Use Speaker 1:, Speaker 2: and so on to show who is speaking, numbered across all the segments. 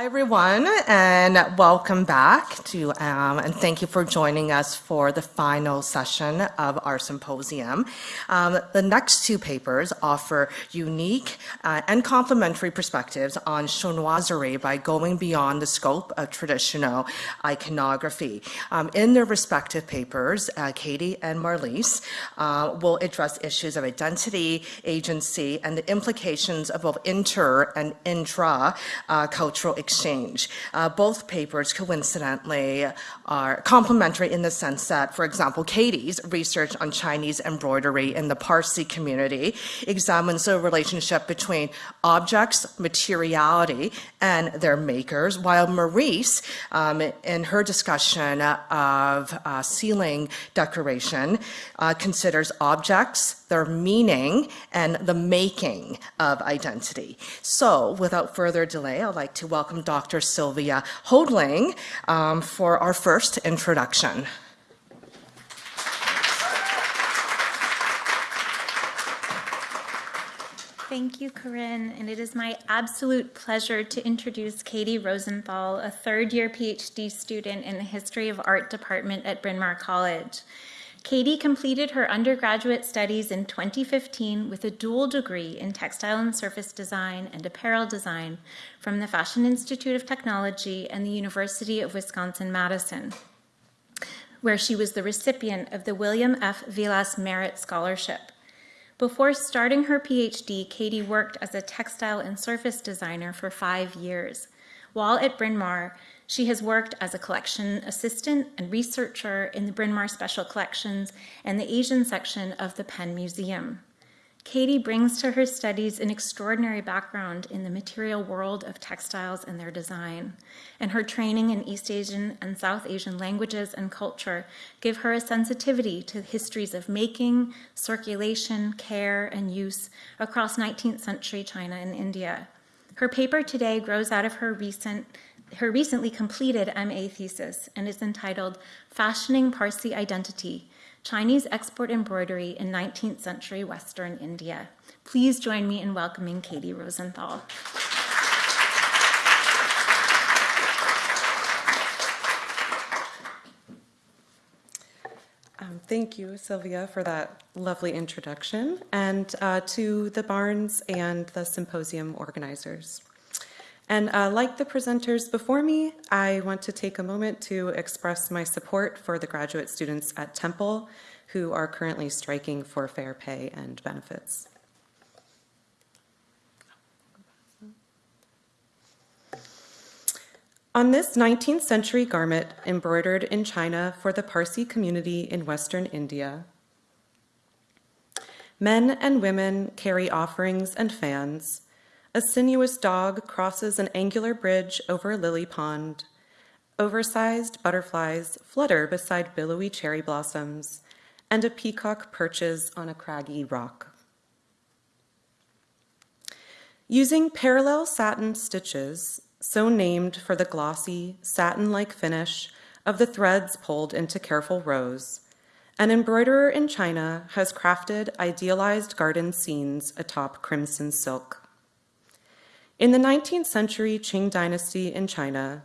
Speaker 1: Hi, everyone, and welcome back to, um, and thank you for joining us for the final session of our symposium. Um, the next two papers offer unique uh, and complementary perspectives on chinoiserie by going beyond the scope of traditional iconography. Um, in their respective papers, uh, Katie and Marlise uh, will address issues of identity, agency, and the implications of both inter and intra uh, cultural exchange. Uh, both papers coincidentally are complementary in the sense that, for example, Katie's research on Chinese embroidery in the Parsi community examines the relationship between objects, materiality, and their makers, while Marlise, um, in her discussion of uh, ceiling decoration, uh, considers objects, their meaning, and the making of identity. So without further delay, I'd like to welcome Dr. Sylvia Hoadling um, for our first introduction.
Speaker 2: Thank you, Corinne, and it is my absolute pleasure to introduce Katie Rosenthal, a third-year PhD student in the History of Art department at Bryn Mawr College. Katie completed her undergraduate studies in 2015 with a dual degree in textile and surface design and apparel design from the Fashion Institute of Technology and the University of Wisconsin-Madison, where she was the recipient of the William F. Vilas Merit Scholarship. Before starting her PhD, Katie worked as a textile and surface designer for five years. While at Bryn Mawr, she has worked as a collection assistant and researcher in the Bryn Mawr Special Collections and the Asian section of the Penn Museum. Katie brings to her studies an extraordinary background in the material world of textiles and their design, and her training in East Asian and South Asian languages and culture give her a sensitivity to histories of making, circulation, care, and use across 19th century China and India. Her paper today grows out of her recent her recently completed MA thesis and is entitled Fashioning Parsi Identity, Chinese export embroidery in 19th century Western India. Please join me in welcoming Katie Rosenthal.
Speaker 3: Um, thank you, Sylvia, for that lovely introduction, and uh, to the Barnes and the symposium organizers. And uh, like the presenters before me, I want to take a moment to express my support for the graduate students at Temple who are currently striking for fair pay and benefits. On this 19th century garment embroidered in China for the Parsi community in Western India, men and women carry offerings and fans, a sinuous dog crosses an angular bridge over a lily pond. Oversized butterflies flutter beside billowy cherry blossoms, and a peacock perches on a craggy rock. Using parallel satin stitches, so named for the glossy, satin-like finish of the threads pulled into careful rows, an embroiderer in China has crafted idealized garden scenes atop crimson silk. In the 19th century Qing dynasty in China,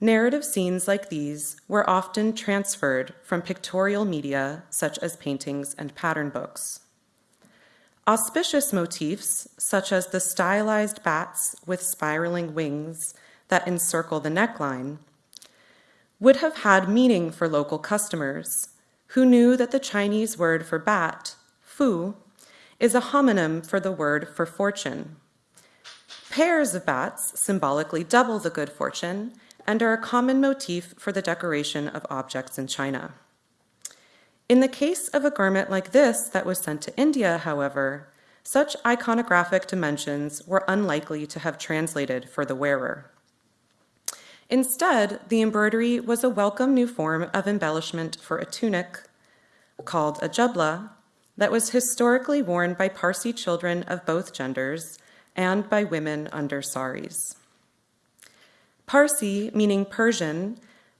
Speaker 3: narrative scenes like these were often transferred from pictorial media such as paintings and pattern books. Auspicious motifs, such as the stylized bats with spiraling wings that encircle the neckline, would have had meaning for local customers who knew that the Chinese word for bat, fu, is a homonym for the word for fortune. Pairs of bats symbolically double the good fortune and are a common motif for the decoration of objects in China. In the case of a garment like this that was sent to India, however, such iconographic dimensions were unlikely to have translated for the wearer. Instead, the embroidery was a welcome new form of embellishment for a tunic called a jubla that was historically worn by Parsi children of both genders and by women under saris. Parsi, meaning Persian,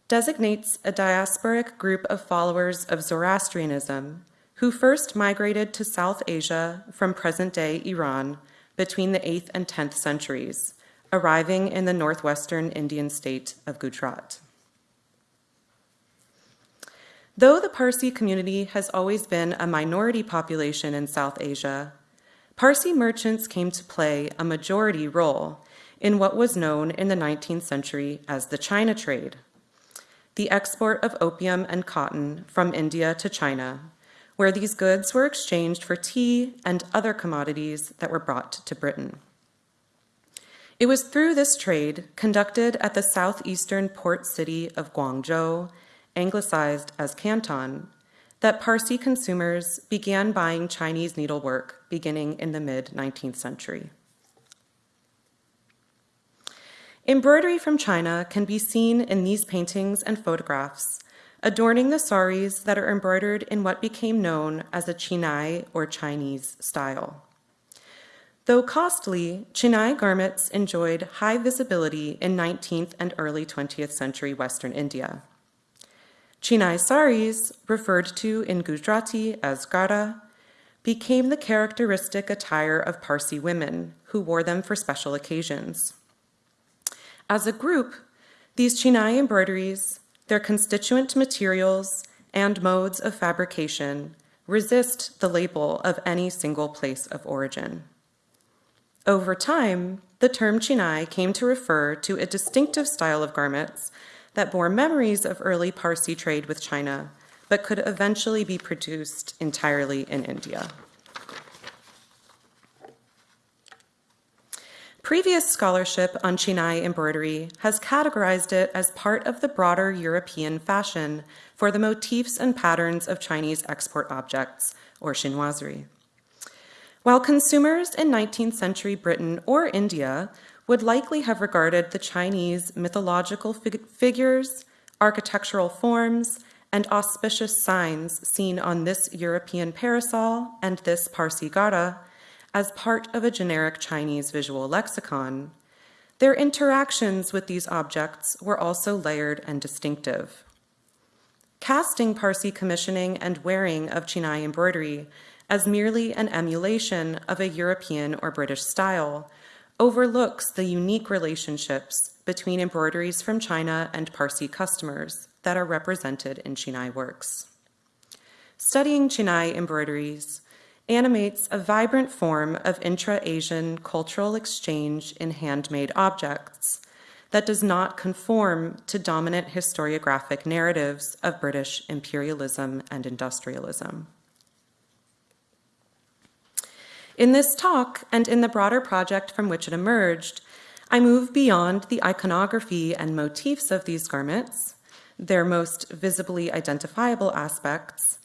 Speaker 3: designates a diasporic group of followers of Zoroastrianism who first migrated to South Asia from present-day Iran between the 8th and 10th centuries, arriving in the northwestern Indian state of Gujarat. Though the Parsi community has always been a minority population in South Asia, Parsi merchants came to play a majority role in what was known in the 19th century as the China trade, the export of opium and cotton from India to China, where these goods were exchanged for tea and other commodities that were brought to Britain. It was through this trade, conducted at the southeastern port city of Guangzhou, anglicized as Canton, that Parsi consumers began buying Chinese needlework beginning in the mid 19th century. Embroidery from China can be seen in these paintings and photographs, adorning the saris that are embroidered in what became known as a Chinai or Chinese style. Though costly, Chinai garments enjoyed high visibility in 19th and early 20th century Western India. Chinai saris, referred to in Gujarati as ghara, became the characteristic attire of Parsi women who wore them for special occasions. As a group, these Chinai embroideries, their constituent materials, and modes of fabrication resist the label of any single place of origin. Over time, the term Chinai came to refer to a distinctive style of garments that bore memories of early Parsi trade with China, but could eventually be produced entirely in India. Previous scholarship on Chinai embroidery has categorized it as part of the broader European fashion for the motifs and patterns of Chinese export objects, or chinoiserie. While consumers in 19th century Britain or India would likely have regarded the Chinese mythological fig figures, architectural forms, and auspicious signs seen on this European parasol and this Parsi ghara as part of a generic Chinese visual lexicon, their interactions with these objects were also layered and distinctive. Casting Parsi commissioning and wearing of Chinai embroidery as merely an emulation of a European or British style overlooks the unique relationships between embroideries from China and Parsi customers that are represented in Chinai works. Studying Chinai embroideries animates a vibrant form of intra-Asian cultural exchange in handmade objects that does not conform to dominant historiographic narratives of British imperialism and industrialism. In this talk, and in the broader project from which it emerged, I move beyond the iconography and motifs of these garments, their most visibly identifiable aspects,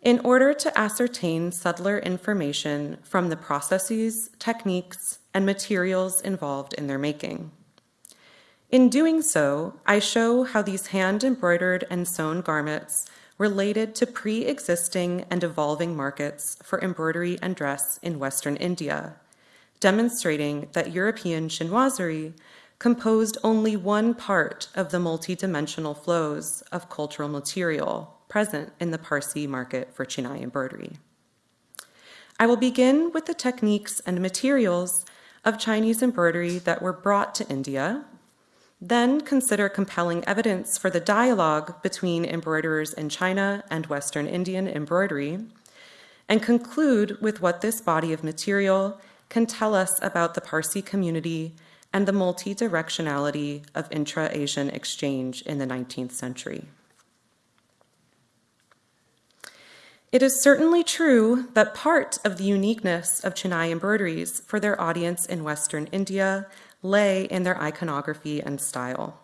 Speaker 3: in order to ascertain subtler information from the processes, techniques, and materials involved in their making. In doing so, I show how these hand-embroidered and sewn garments related to pre-existing and evolving markets for embroidery and dress in Western India, demonstrating that European chinoiserie composed only one part of the multidimensional flows of cultural material present in the Parsi market for Chinai embroidery. I will begin with the techniques and materials of Chinese embroidery that were brought to India then consider compelling evidence for the dialogue between embroiderers in China and Western Indian embroidery, and conclude with what this body of material can tell us about the Parsi community and the multi-directionality of intra-Asian exchange in the 19th century. It is certainly true that part of the uniqueness of Chinai embroideries for their audience in Western India lay in their iconography and style.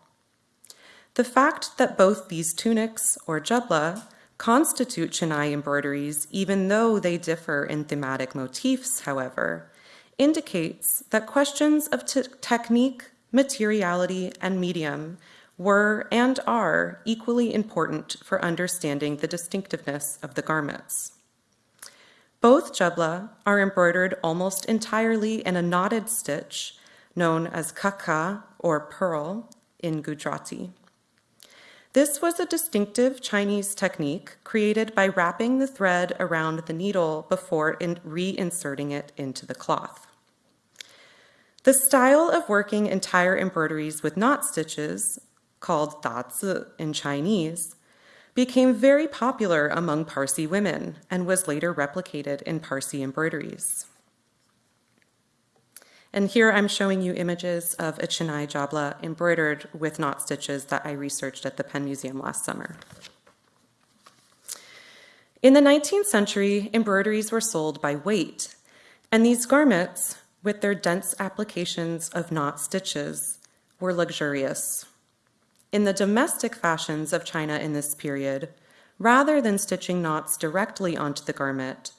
Speaker 3: The fact that both these tunics, or jubla, constitute Chinai embroideries, even though they differ in thematic motifs, however, indicates that questions of technique, materiality, and medium were and are equally important for understanding the distinctiveness of the garments. Both jubla are embroidered almost entirely in a knotted stitch known as kaka or pearl in Gujarati. This was a distinctive Chinese technique created by wrapping the thread around the needle before reinserting it into the cloth. The style of working entire embroideries with knot stitches, called dazi in Chinese, became very popular among Parsi women and was later replicated in Parsi embroideries. And here I'm showing you images of a Chinai jabla embroidered with knot stitches that I researched at the Penn Museum last summer. In the 19th century, embroideries were sold by weight, and these garments, with their dense applications of knot stitches, were luxurious. In the domestic fashions of China in this period, rather than stitching knots directly onto the garment,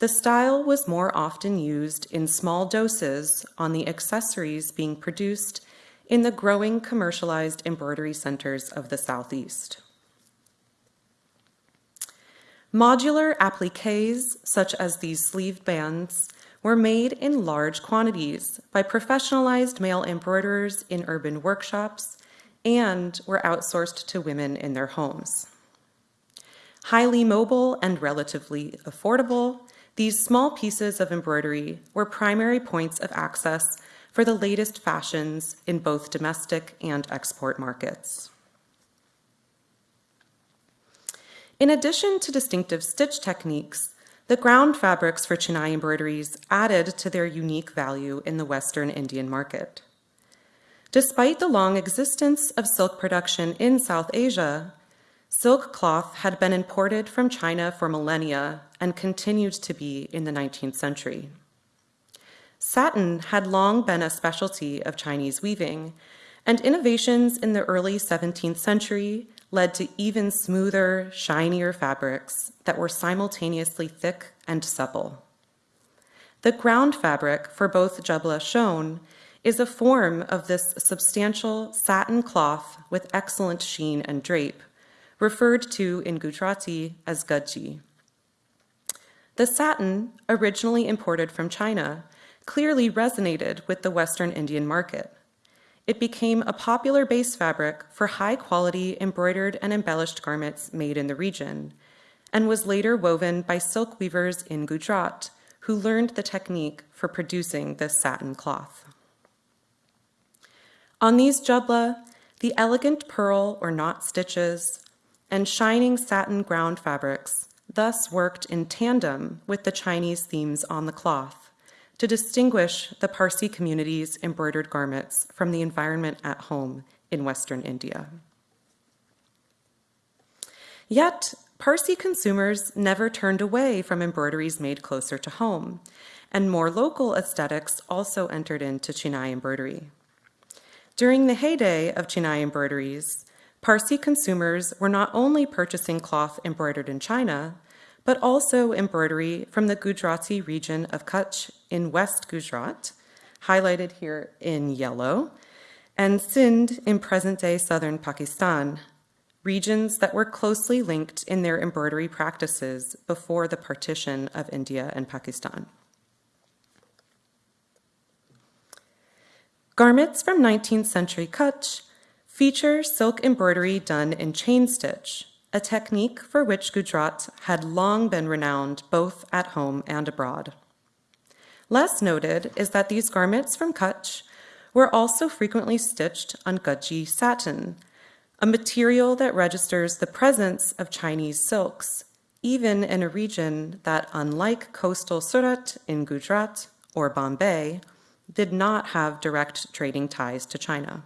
Speaker 3: the style was more often used in small doses on the accessories being produced in the growing commercialized embroidery centers of the Southeast. Modular appliques, such as these sleeve bands, were made in large quantities by professionalized male embroiderers in urban workshops and were outsourced to women in their homes. Highly mobile and relatively affordable, these small pieces of embroidery were primary points of access for the latest fashions in both domestic and export markets. In addition to distinctive stitch techniques, the ground fabrics for Chinai embroideries added to their unique value in the Western Indian market. Despite the long existence of silk production in South Asia, Silk cloth had been imported from China for millennia and continued to be in the 19th century. Satin had long been a specialty of Chinese weaving, and innovations in the early 17th century led to even smoother, shinier fabrics that were simultaneously thick and supple. The ground fabric for both jabla shown is a form of this substantial satin cloth with excellent sheen and drape, referred to in Gujarati as gadji. The satin, originally imported from China, clearly resonated with the Western Indian market. It became a popular base fabric for high quality embroidered and embellished garments made in the region, and was later woven by silk weavers in Gujarat, who learned the technique for producing this satin cloth. On these jabla, the elegant pearl or knot stitches, and shining satin ground fabrics thus worked in tandem with the Chinese themes on the cloth to distinguish the Parsi community's embroidered garments from the environment at home in Western India. Yet, Parsi consumers never turned away from embroideries made closer to home, and more local aesthetics also entered into Chinai embroidery. During the heyday of Chinai embroideries, Parsi consumers were not only purchasing cloth embroidered in China, but also embroidery from the Gujarati region of Kutch in West Gujarat, highlighted here in yellow, and Sindh in present-day southern Pakistan, regions that were closely linked in their embroidery practices before the partition of India and Pakistan. Garments from 19th century Kutch feature silk embroidery done in chain stitch, a technique for which Gujarat had long been renowned both at home and abroad. Less noted is that these garments from Kutch were also frequently stitched on gadji satin, a material that registers the presence of Chinese silks, even in a region that, unlike coastal Surat in Gujarat or Bombay, did not have direct trading ties to China.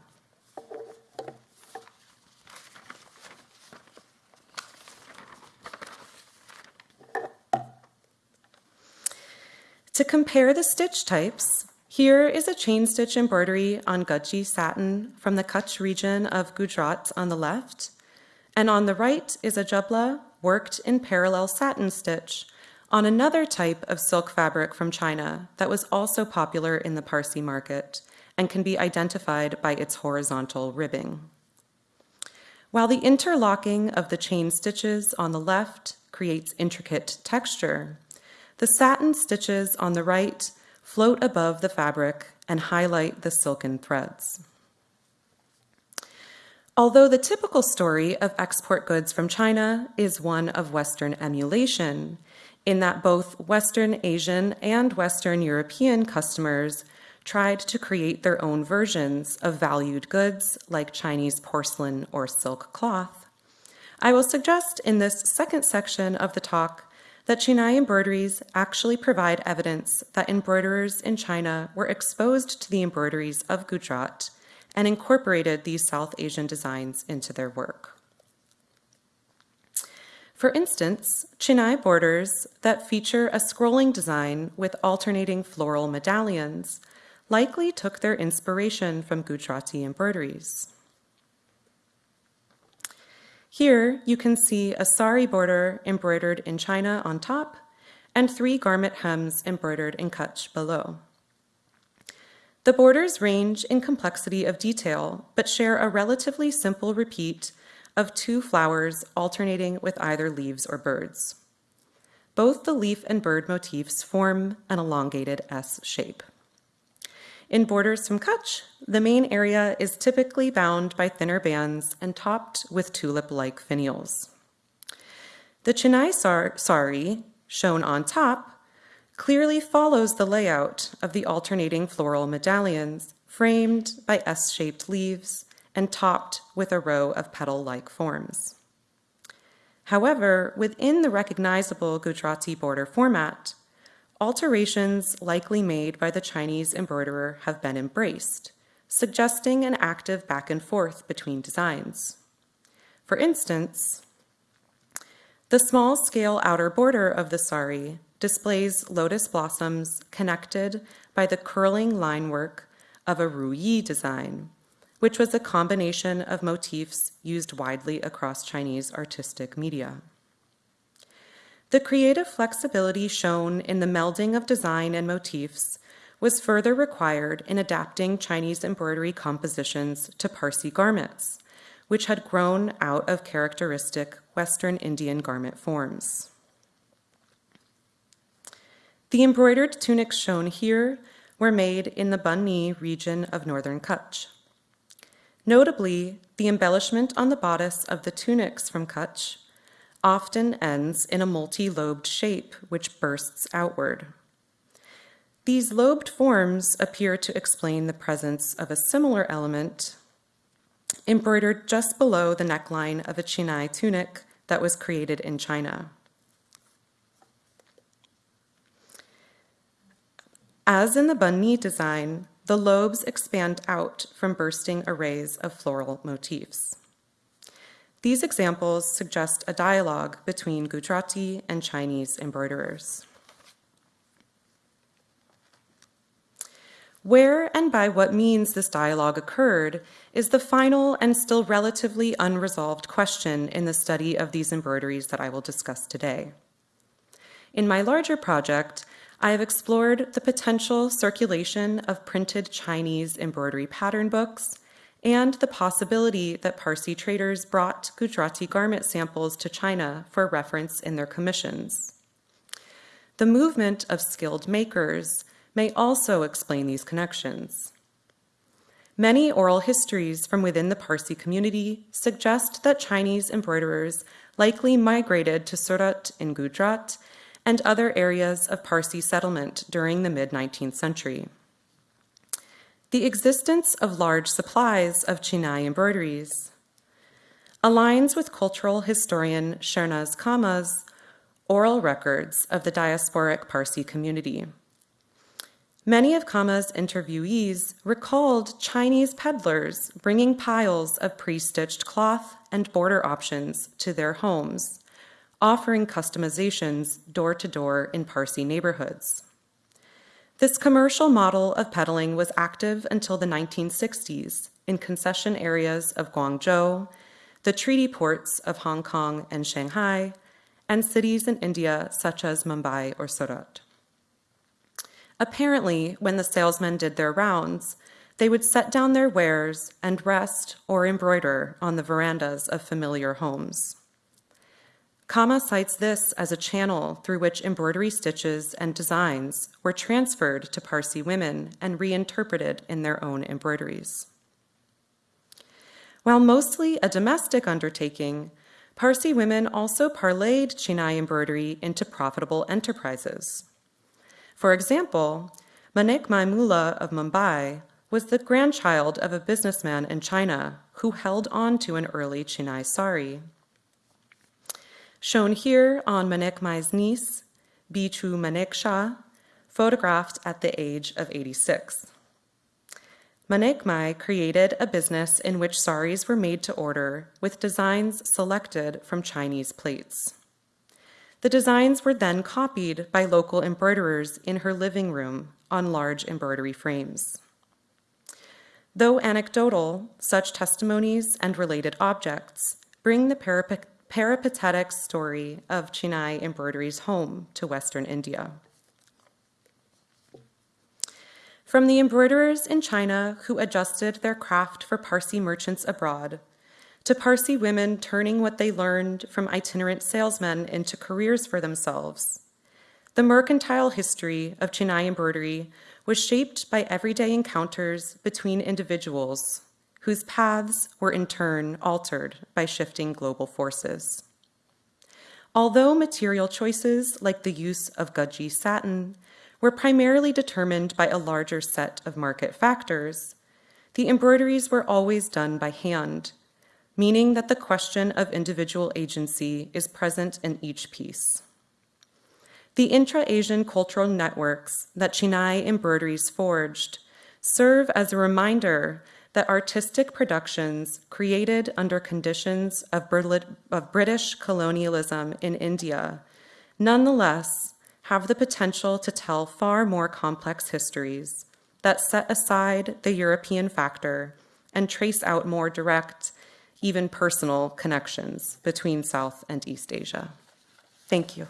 Speaker 3: To compare the stitch types, here is a chain stitch embroidery on Gudji satin from the Kutch region of Gujarat on the left, and on the right is a jabla worked in parallel satin stitch on another type of silk fabric from China that was also popular in the Parsi market and can be identified by its horizontal ribbing. While the interlocking of the chain stitches on the left creates intricate texture, the satin stitches on the right float above the fabric and highlight the silken threads. Although the typical story of export goods from China is one of Western emulation, in that both Western Asian and Western European customers tried to create their own versions of valued goods like Chinese porcelain or silk cloth, I will suggest in this second section of the talk that Chinai embroideries actually provide evidence that embroiderers in China were exposed to the embroideries of Gujarat and incorporated these South Asian designs into their work. For instance, Chinai borders that feature a scrolling design with alternating floral medallions likely took their inspiration from Gujarati embroideries. Here you can see a sari border embroidered in China on top and three garment hems embroidered in Kutch below. The borders range in complexity of detail, but share a relatively simple repeat of two flowers alternating with either leaves or birds. Both the leaf and bird motifs form an elongated S shape. In borders from Kutch, the main area is typically bound by thinner bands and topped with tulip-like finials. The Chinai sari, shown on top, clearly follows the layout of the alternating floral medallions framed by S-shaped leaves and topped with a row of petal-like forms. However, within the recognizable Gujarati border format, Alterations likely made by the Chinese embroiderer have been embraced, suggesting an active back and forth between designs. For instance, the small-scale outer border of the sari displays lotus blossoms connected by the curling line work of a ruyi design, which was a combination of motifs used widely across Chinese artistic media. The creative flexibility shown in the melding of design and motifs was further required in adapting Chinese embroidery compositions to Parsi garments, which had grown out of characteristic Western Indian garment forms. The embroidered tunics shown here were made in the Banni region of northern Kutch. Notably, the embellishment on the bodice of the tunics from Kutch often ends in a multi-lobed shape which bursts outward. These lobed forms appear to explain the presence of a similar element embroidered just below the neckline of a Chinai tunic that was created in China. As in the Banni design, the lobes expand out from bursting arrays of floral motifs. These examples suggest a dialogue between Gujarati and Chinese embroiderers. Where and by what means this dialogue occurred is the final and still relatively unresolved question in the study of these embroideries that I will discuss today. In my larger project, I have explored the potential circulation of printed Chinese embroidery pattern books and the possibility that Parsi traders brought Gujarati garment samples to China for reference in their commissions. The movement of skilled makers may also explain these connections. Many oral histories from within the Parsi community suggest that Chinese embroiderers likely migrated to Surat in Gujarat and other areas of Parsi settlement during the mid-19th century. The existence of large supplies of Chinai embroideries aligns with cultural historian Shernaz Cama's oral records of the diasporic Parsi community. Many of Cama's interviewees recalled Chinese peddlers bringing piles of pre-stitched cloth and border options to their homes, offering customizations door to door in Parsi neighborhoods. This commercial model of peddling was active until the 1960s in concession areas of Guangzhou, the treaty ports of Hong Kong and Shanghai, and cities in India such as Mumbai or Surat. Apparently, when the salesmen did their rounds, they would set down their wares and rest or embroider on the verandas of familiar homes. Cama cites this as a channel through which embroidery stitches and designs were transferred to Parsi women and reinterpreted in their own embroideries. While mostly a domestic undertaking, Parsi women also parlayed Chinai embroidery into profitable enterprises. For example, Manik Mai Mullah of Mumbai was the grandchild of a businessman in China who held on to an early Chinai sari. Shown here on Manik Mai's niece, Bichu Manik Shah, photographed at the age of 86. Manik Mai created a business in which saris were made to order with designs selected from Chinese plates. The designs were then copied by local embroiderers in her living room on large embroidery frames. Though anecdotal, such testimonies and related objects bring the perip- peripatetic story of Chinai embroideries home to Western India. From the embroiderers in China who adjusted their craft for Parsi merchants abroad, to Parsi women turning what they learned from itinerant salesmen into careers for themselves, the mercantile history of Chinai embroidery was shaped by everyday encounters between individuals whose paths were in turn altered by shifting global forces. Although material choices like the use of Gaji satin were primarily determined by a larger set of market factors, the embroideries were always done by hand, meaning that the question of individual agency is present in each piece. The intra-Asian cultural networks that Chinai embroideries forged serve as a reminder that artistic productions created under conditions of, of British colonialism in India nonetheless have the potential to tell far more complex histories that set aside the European factor and trace out more direct, even personal connections between South and East Asia. Thank you.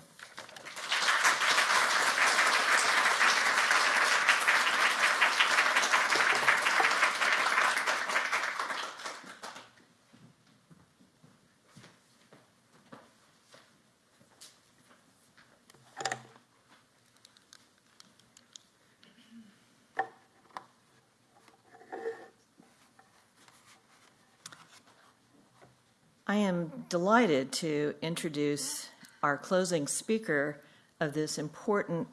Speaker 4: I am delighted to introduce our closing speaker of this important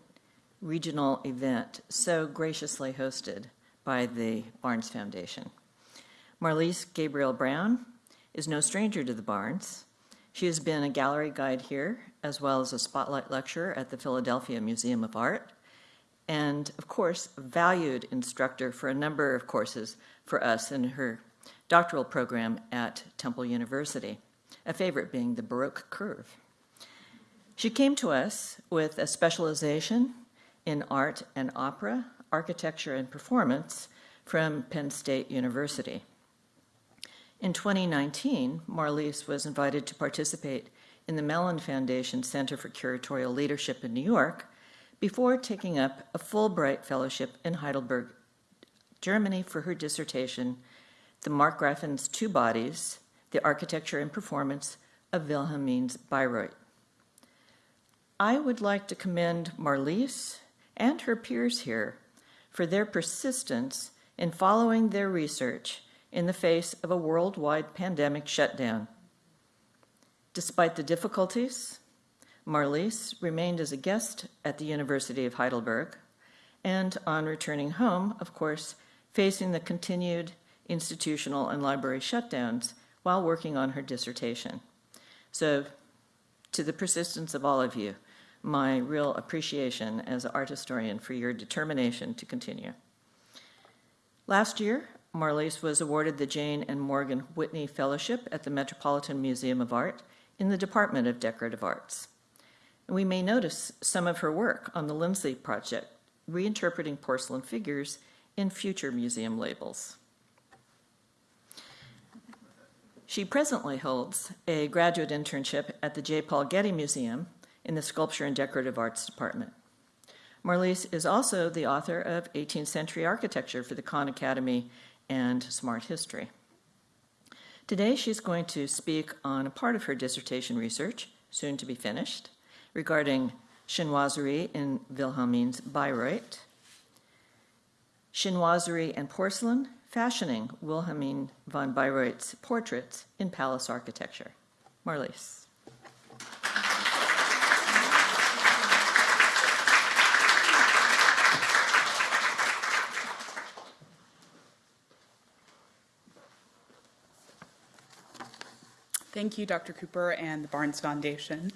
Speaker 4: regional event, so graciously hosted by the Barnes Foundation. Marlise Gabriel Brown is no stranger to the Barnes. She has been a gallery guide here, as well as a spotlight lecturer at the Philadelphia Museum of Art, and of course, valued instructor for a number of courses for us in her doctoral program at Temple University, a favorite being the Baroque curve. She came to us with a specialization in art and opera, architecture and performance from Penn State University. In 2019, Marlise was invited to participate in the Mellon Foundation Center for Curatorial Leadership in New York before taking up a Fulbright Fellowship in Heidelberg, Germany for her dissertation the Markgrafen's Two Bodies, the Architecture and Performance of Wilhelmines Bayreuth. I would like to commend Marlies and her peers here for their persistence in following their research in the face of a worldwide pandemic shutdown. Despite the difficulties, Marlies remained as a guest at the University of Heidelberg, and on returning home, of course, facing the continued institutional and library shutdowns while working on her dissertation. So to the persistence of all of you, my real appreciation as an art historian for your determination to continue. Last year, Marlise was awarded the Jane and Morgan Whitney Fellowship at the Metropolitan Museum of Art in the Department of Decorative Arts. And we may notice some of her work on the Lindsley Project, reinterpreting porcelain figures in future museum labels. She presently holds a graduate internship at the J. Paul Getty Museum in the Sculpture and Decorative Arts Department. Marlise is also the author of 18th Century Architecture for the Khan Academy and Smart History. Today, she's going to speak on a part of her dissertation research, soon to be finished, regarding chinoiserie in Wilhelmines Bayreuth, chinoiserie and porcelain fashioning Wilhelmine von Bayreuth's portraits in palace architecture. Marlies.
Speaker 5: Thank you, Dr. Cooper and the Barnes Foundation.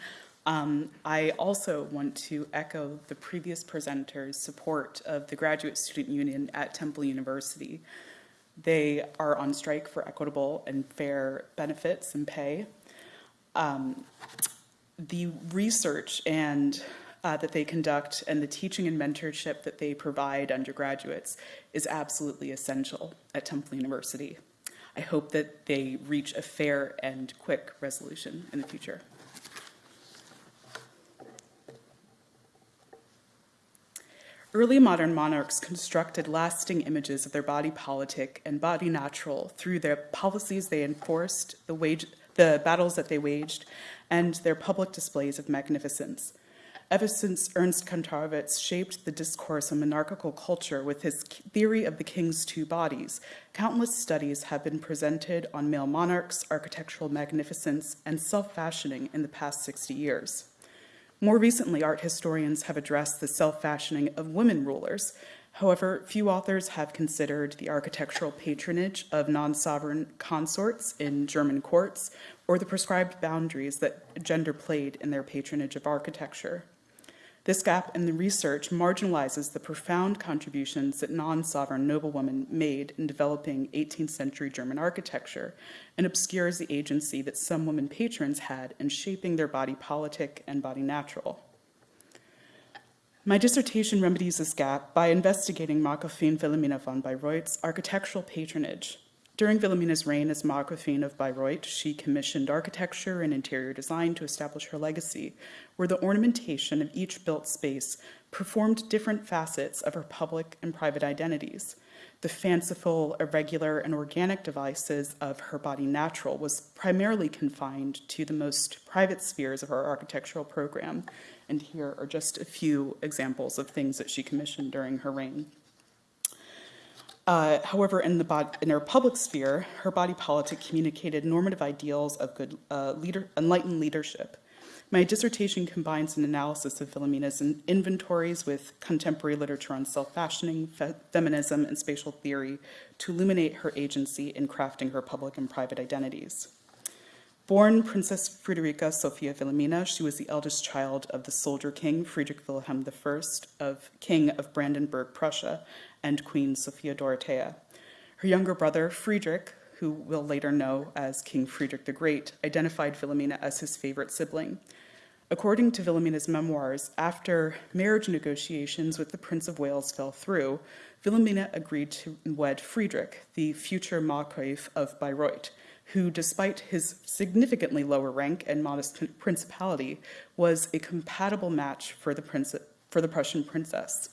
Speaker 5: Um, I also want to echo the previous presenter's support of the Graduate Student Union at Temple University. They are on strike for equitable and fair benefits and pay. Um, the research and uh, that they conduct and the teaching and mentorship that they provide undergraduates is absolutely essential at Temple University. I hope that they reach a fair and quick resolution in the future. Early modern monarchs constructed lasting images of their body politic and body natural through their policies they enforced, the, wage, the battles that they waged, and their public displays of magnificence. Ever since Ernst Kantorowicz shaped the discourse on monarchical culture with his theory of the king's two bodies, countless studies have been presented on male monarchs, architectural magnificence, and self-fashioning in the past 60 years. More recently, art historians have addressed the self-fashioning of women rulers. However, few authors have considered the architectural patronage of non-sovereign consorts in German courts or the prescribed boundaries that gender played in their patronage of architecture. This gap in the research marginalizes the profound contributions that non-sovereign noblewomen made in developing 18th century German architecture and obscures the agency that some women patrons had in shaping their body politic and body natural. My dissertation remedies this gap by investigating Margravine Wilhelmina von Bayreuth's architectural patronage during Wilhelmina's reign as Margravine of Bayreuth, she commissioned architecture and interior design to establish her legacy, where the ornamentation of each built space performed different facets of her public and private identities. The fanciful, irregular, and organic devices of her body natural was primarily confined to the most private spheres of her architectural program. And here are just a few examples of things that she commissioned during her reign. Uh, however, in, the in her public sphere, her body politic communicated normative ideals of good uh, leader, enlightened leadership. My dissertation combines an analysis of Wilhelmina's inventories with contemporary literature on self-fashioning, fe feminism, and spatial theory to illuminate her agency in crafting her public and private identities. Born Princess Friederike Sophia Wilhelmina, she was the eldest child of the soldier king Friedrich Wilhelm I of King of Brandenburg, Prussia, and Queen Sophia Dorothea. Her younger brother, Friedrich, who we'll later know as King Friedrich the Great, identified Wilhelmina as his favorite sibling. According to Wilhelmina's memoirs, after marriage negotiations with the Prince of Wales fell through, Wilhelmina agreed to wed Friedrich, the future Margrave of Bayreuth, who, despite his significantly lower rank and modest principality, was a compatible match for the, for the Prussian princess.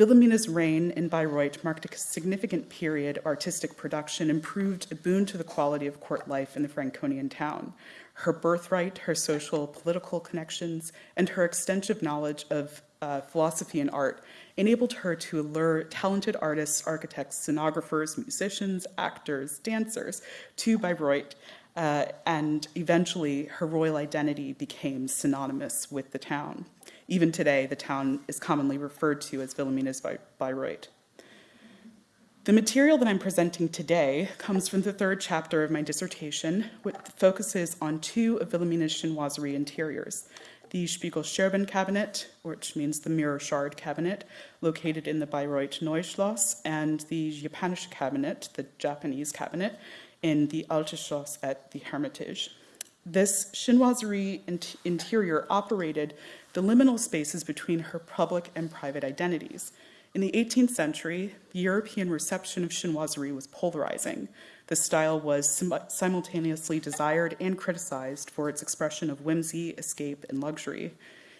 Speaker 5: Wilhelmina's reign in Bayreuth marked a significant period of artistic production and proved a boon to the quality of court life in the Franconian town. Her birthright, her social, political connections, and her extensive knowledge of uh, philosophy and art enabled her to allure talented artists, architects, scenographers, musicians, actors, dancers to Bayreuth, uh, and eventually her royal identity became synonymous with the town. Even today, the town is commonly referred to as Wilhelmina's Bayreuth. The material that I'm presenting today comes from the third chapter of my dissertation, which focuses on two of Wilhelmina's chinoiserie interiors, the Spiegel-Scherben cabinet, which means the mirror shard cabinet, located in the Bayreuth Neuschloss, and the Japanische cabinet, the Japanese cabinet, in the Alte Schloss at the Hermitage. This chinoiserie interior operated the liminal spaces between her public and private identities. In the 18th century, the European reception of chinoiserie was polarizing. The style was sim simultaneously desired and criticized for its expression of whimsy, escape, and luxury.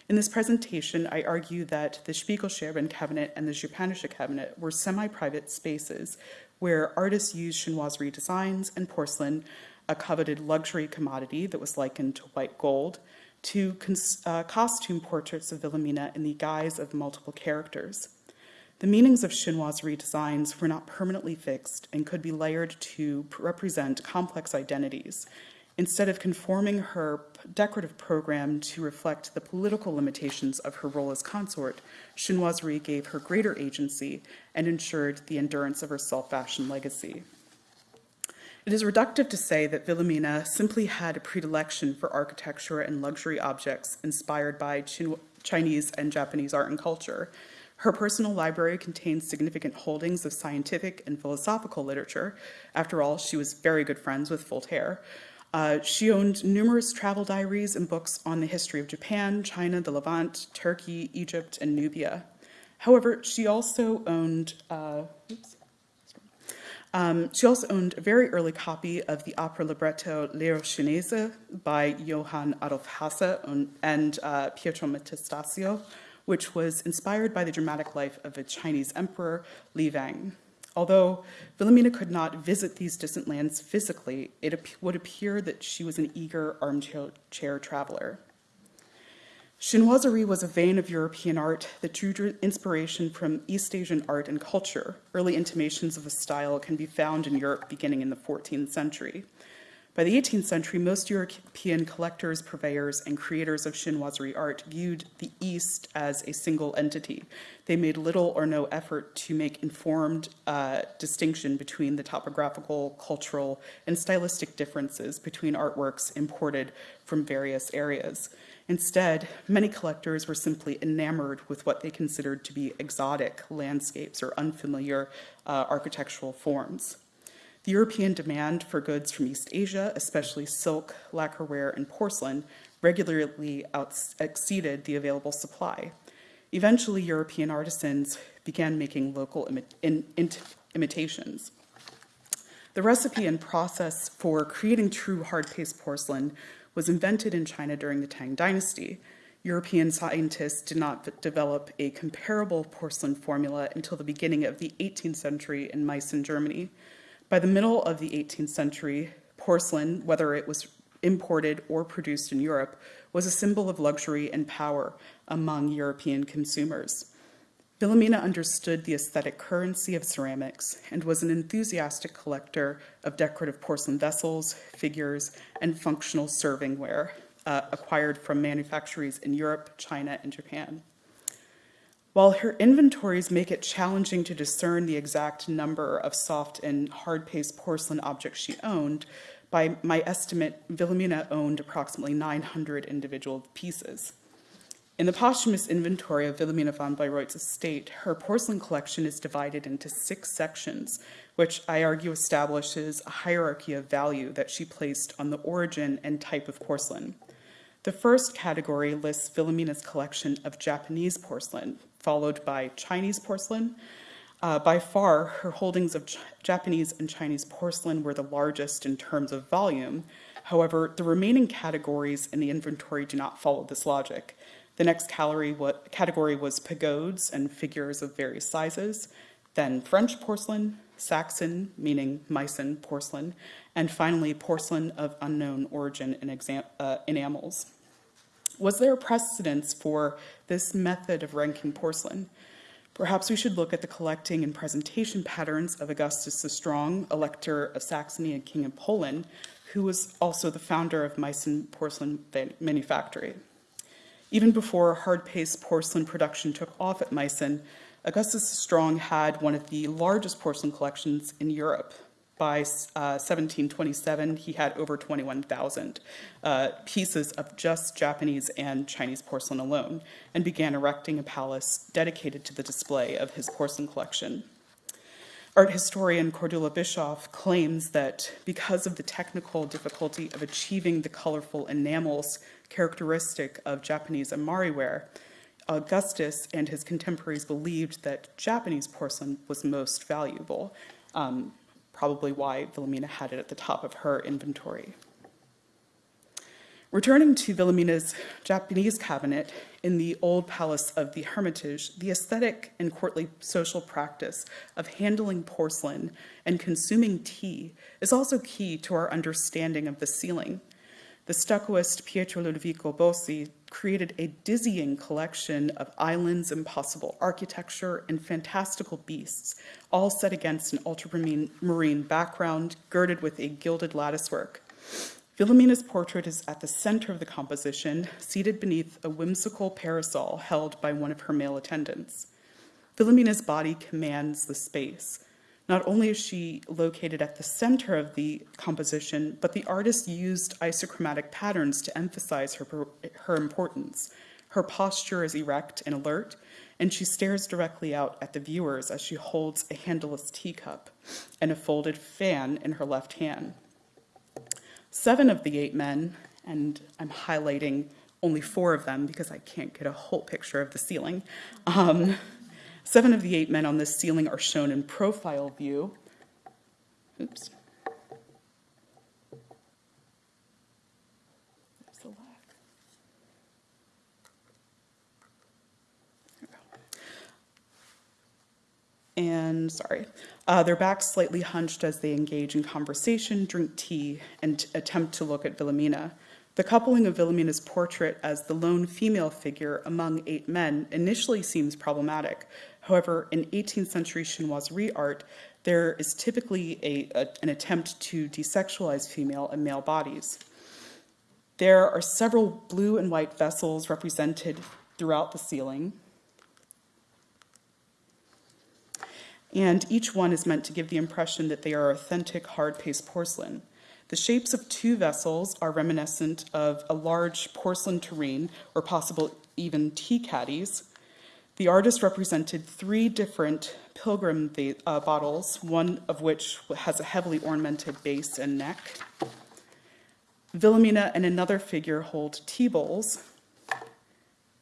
Speaker 5: In this presentation, I argue that the Spiegel-Scherben cabinet and the Japanische cabinet were semi-private spaces where artists used chinoiserie designs and porcelain, a coveted luxury commodity that was likened to white gold, to uh, costume portraits of Wilhelmina in the guise of multiple characters. The meanings of chinoiserie designs were not permanently fixed and could be layered to represent complex identities. Instead of conforming her decorative program to reflect the political limitations of her role as consort, chinoiserie gave her greater agency and ensured the endurance of her self-fashioned legacy. It is reductive to say that Wilhelmina simply had a predilection for architecture and luxury objects inspired by Chin- Chinese and Japanese art and culture. Her personal library contains significant holdings of scientific and philosophical literature. After all, she was very good friends with Voltaire. Uh, she owned numerous travel diaries and books on the history of Japan, China, the Levant, Turkey, Egypt, and Nubia. However, she also owned, uh, oops, um, she also owned a very early copy of the opera libretto L'Ero Cinese by Johann Adolf Hasse and uh, Pietro Metastasio, which was inspired by the dramatic life of a Chinese emperor, Li Wang. Although Wilhelmina could not visit these distant lands physically, it would appear that she was an eager armchair traveler. Chinoiserie was a vein of European art that drew inspiration from East Asian art and culture. Early intimations of the style can be found in Europe beginning in the 14th century. By the 18th century, most European collectors, purveyors, and creators of chinoiserie art viewed the East as a single entity. They made little or no effort to make informed uh, distinction between the topographical, cultural, and stylistic differences between artworks imported from various areas. Instead, many collectors were simply enamored with what they considered to be exotic landscapes or unfamiliar uh, architectural forms. The European demand for goods from East Asia, especially silk, lacquerware, and porcelain, regularly exceeded the available supply. Eventually, European artisans began making local imi in, imitations. The recipe and process for creating true hard-paste porcelain was invented in China during the Tang Dynasty. European scientists did not develop a comparable porcelain formula until the beginning of the 18th century in Meissen, Germany. By the middle of the 18th century, porcelain, whether it was imported or produced in Europe, was a symbol of luxury and power among European consumers. Wilhelmina understood the aesthetic currency of ceramics and was an enthusiastic collector of decorative porcelain vessels, figures, and functional servingware uh, acquired from manufactories in Europe, China, and Japan. While her inventories make it challenging to discern the exact number of soft and hard-paste porcelain objects she owned, by my estimate, Wilhelmina owned approximately 900 individual pieces. In the posthumous inventory of Wilhelmina von Bayreuth's estate, her porcelain collection is divided into six sections, which I argue establishes a hierarchy of value that she placed on the origin and type of porcelain. The first category lists Wilhelmina's collection of Japanese porcelain, followed by Chinese porcelain. Uh, by far, her holdings of Ch Japanese and Chinese porcelain were the largest in terms of volume. However, the remaining categories in the inventory do not follow this logic. The next category was pagodes and figures of various sizes, then French porcelain, Saxon, meaning Meissen porcelain, and finally porcelain of unknown origin in uh, enamels. Was there a precedence for this method of ranking porcelain? Perhaps we should look at the collecting and presentation patterns of Augustus the Strong, Elector of Saxony and King of Poland, who was also the founder of Meissen Porcelain Manufactory. Even before hard-paste porcelain production took off at Meissen, Augustus Strong had one of the largest porcelain collections in Europe. By uh, 1727, he had over 21,000 uh, pieces of just Japanese and Chinese porcelain alone, and began erecting a palace dedicated to the display of his porcelain collection. Art historian Cordula Bischoff claims that because of the technical difficulty of achieving the colorful enamels characteristic of Japanese Imari ware, Augustus and his contemporaries believed that Japanese porcelain was most valuable, um, probably why Wilhelmina had it at the top of her inventory. Returning to Wilhelmina's Japanese cabinet in the old palace of the Hermitage, the aesthetic and courtly social practice of handling porcelain and consuming tea is also key to our understanding of the ceiling. The stuccoist Pietro Ludovico Bossi created a dizzying collection of islands, impossible architecture, and fantastical beasts, all set against an ultramarine background girded with a gilded latticework. Wilhelmina's portrait is at the center of the composition, seated beneath a whimsical parasol held by one of her male attendants. Wilhelmina's body commands the space. Not only is she located at the center of the composition, but the artist used isochromatic patterns to emphasize her, her importance. Her posture is erect and alert, and she stares directly out at the viewers as she holds a handleless teacup and a folded fan in her left hand. Seven of the eight men, and I'm highlighting only four of them because I can't get a whole picture of the ceiling. Um, seven of the eight men on this ceiling are shown in profile view. Oops. There's the lag. There we go. And sorry, uh, their backs slightly hunched as they engage in conversation, drink tea, and attempt to look at Wilhelmina. The coupling of Wilhelmina's portrait as the lone female figure among eight men initially seems problematic. However, in 18th century chinoiserie art, there is typically a, a, an attempt to desexualize female and male bodies. There are several blue and white vessels represented throughout the ceiling, and each one is meant to give the impression that they are authentic hard-paste porcelain. The shapes of two vessels are reminiscent of a large porcelain tureen or possible even tea caddies. The artist represented three different pilgrim uh, bottles, one of which has a heavily ornamented base and neck. Wilhelmina and another figure hold tea bowls,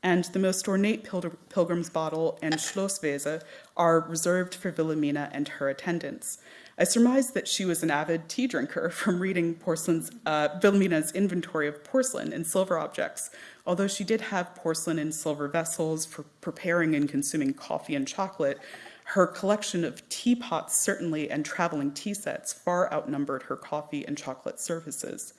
Speaker 5: and the most ornate pilgrim's bottle and Schlossvase are reserved for Wilhelmina and her attendants. I surmised that she was an avid tea drinker from reading porcelain's, uh, inventory of porcelain and silver objects, although she did have porcelain and silver vessels for preparing and consuming coffee and chocolate, her collection of teapots certainly and traveling tea sets far outnumbered her coffee and chocolate services.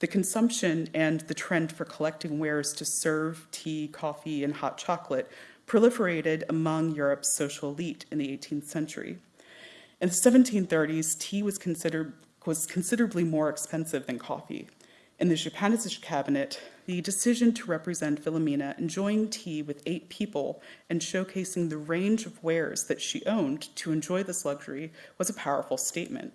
Speaker 5: The consumption and the trend for collecting wares to serve tea, coffee, and hot chocolate proliferated among Europe's social elite in the 18th century. In the 1730s, tea was considered was considerably more expensive than coffee. In the Japanese cabinet, the decision to represent Wilhelmina enjoying tea with eight people and showcasing the range of wares that she owned to enjoy this luxury was a powerful statement.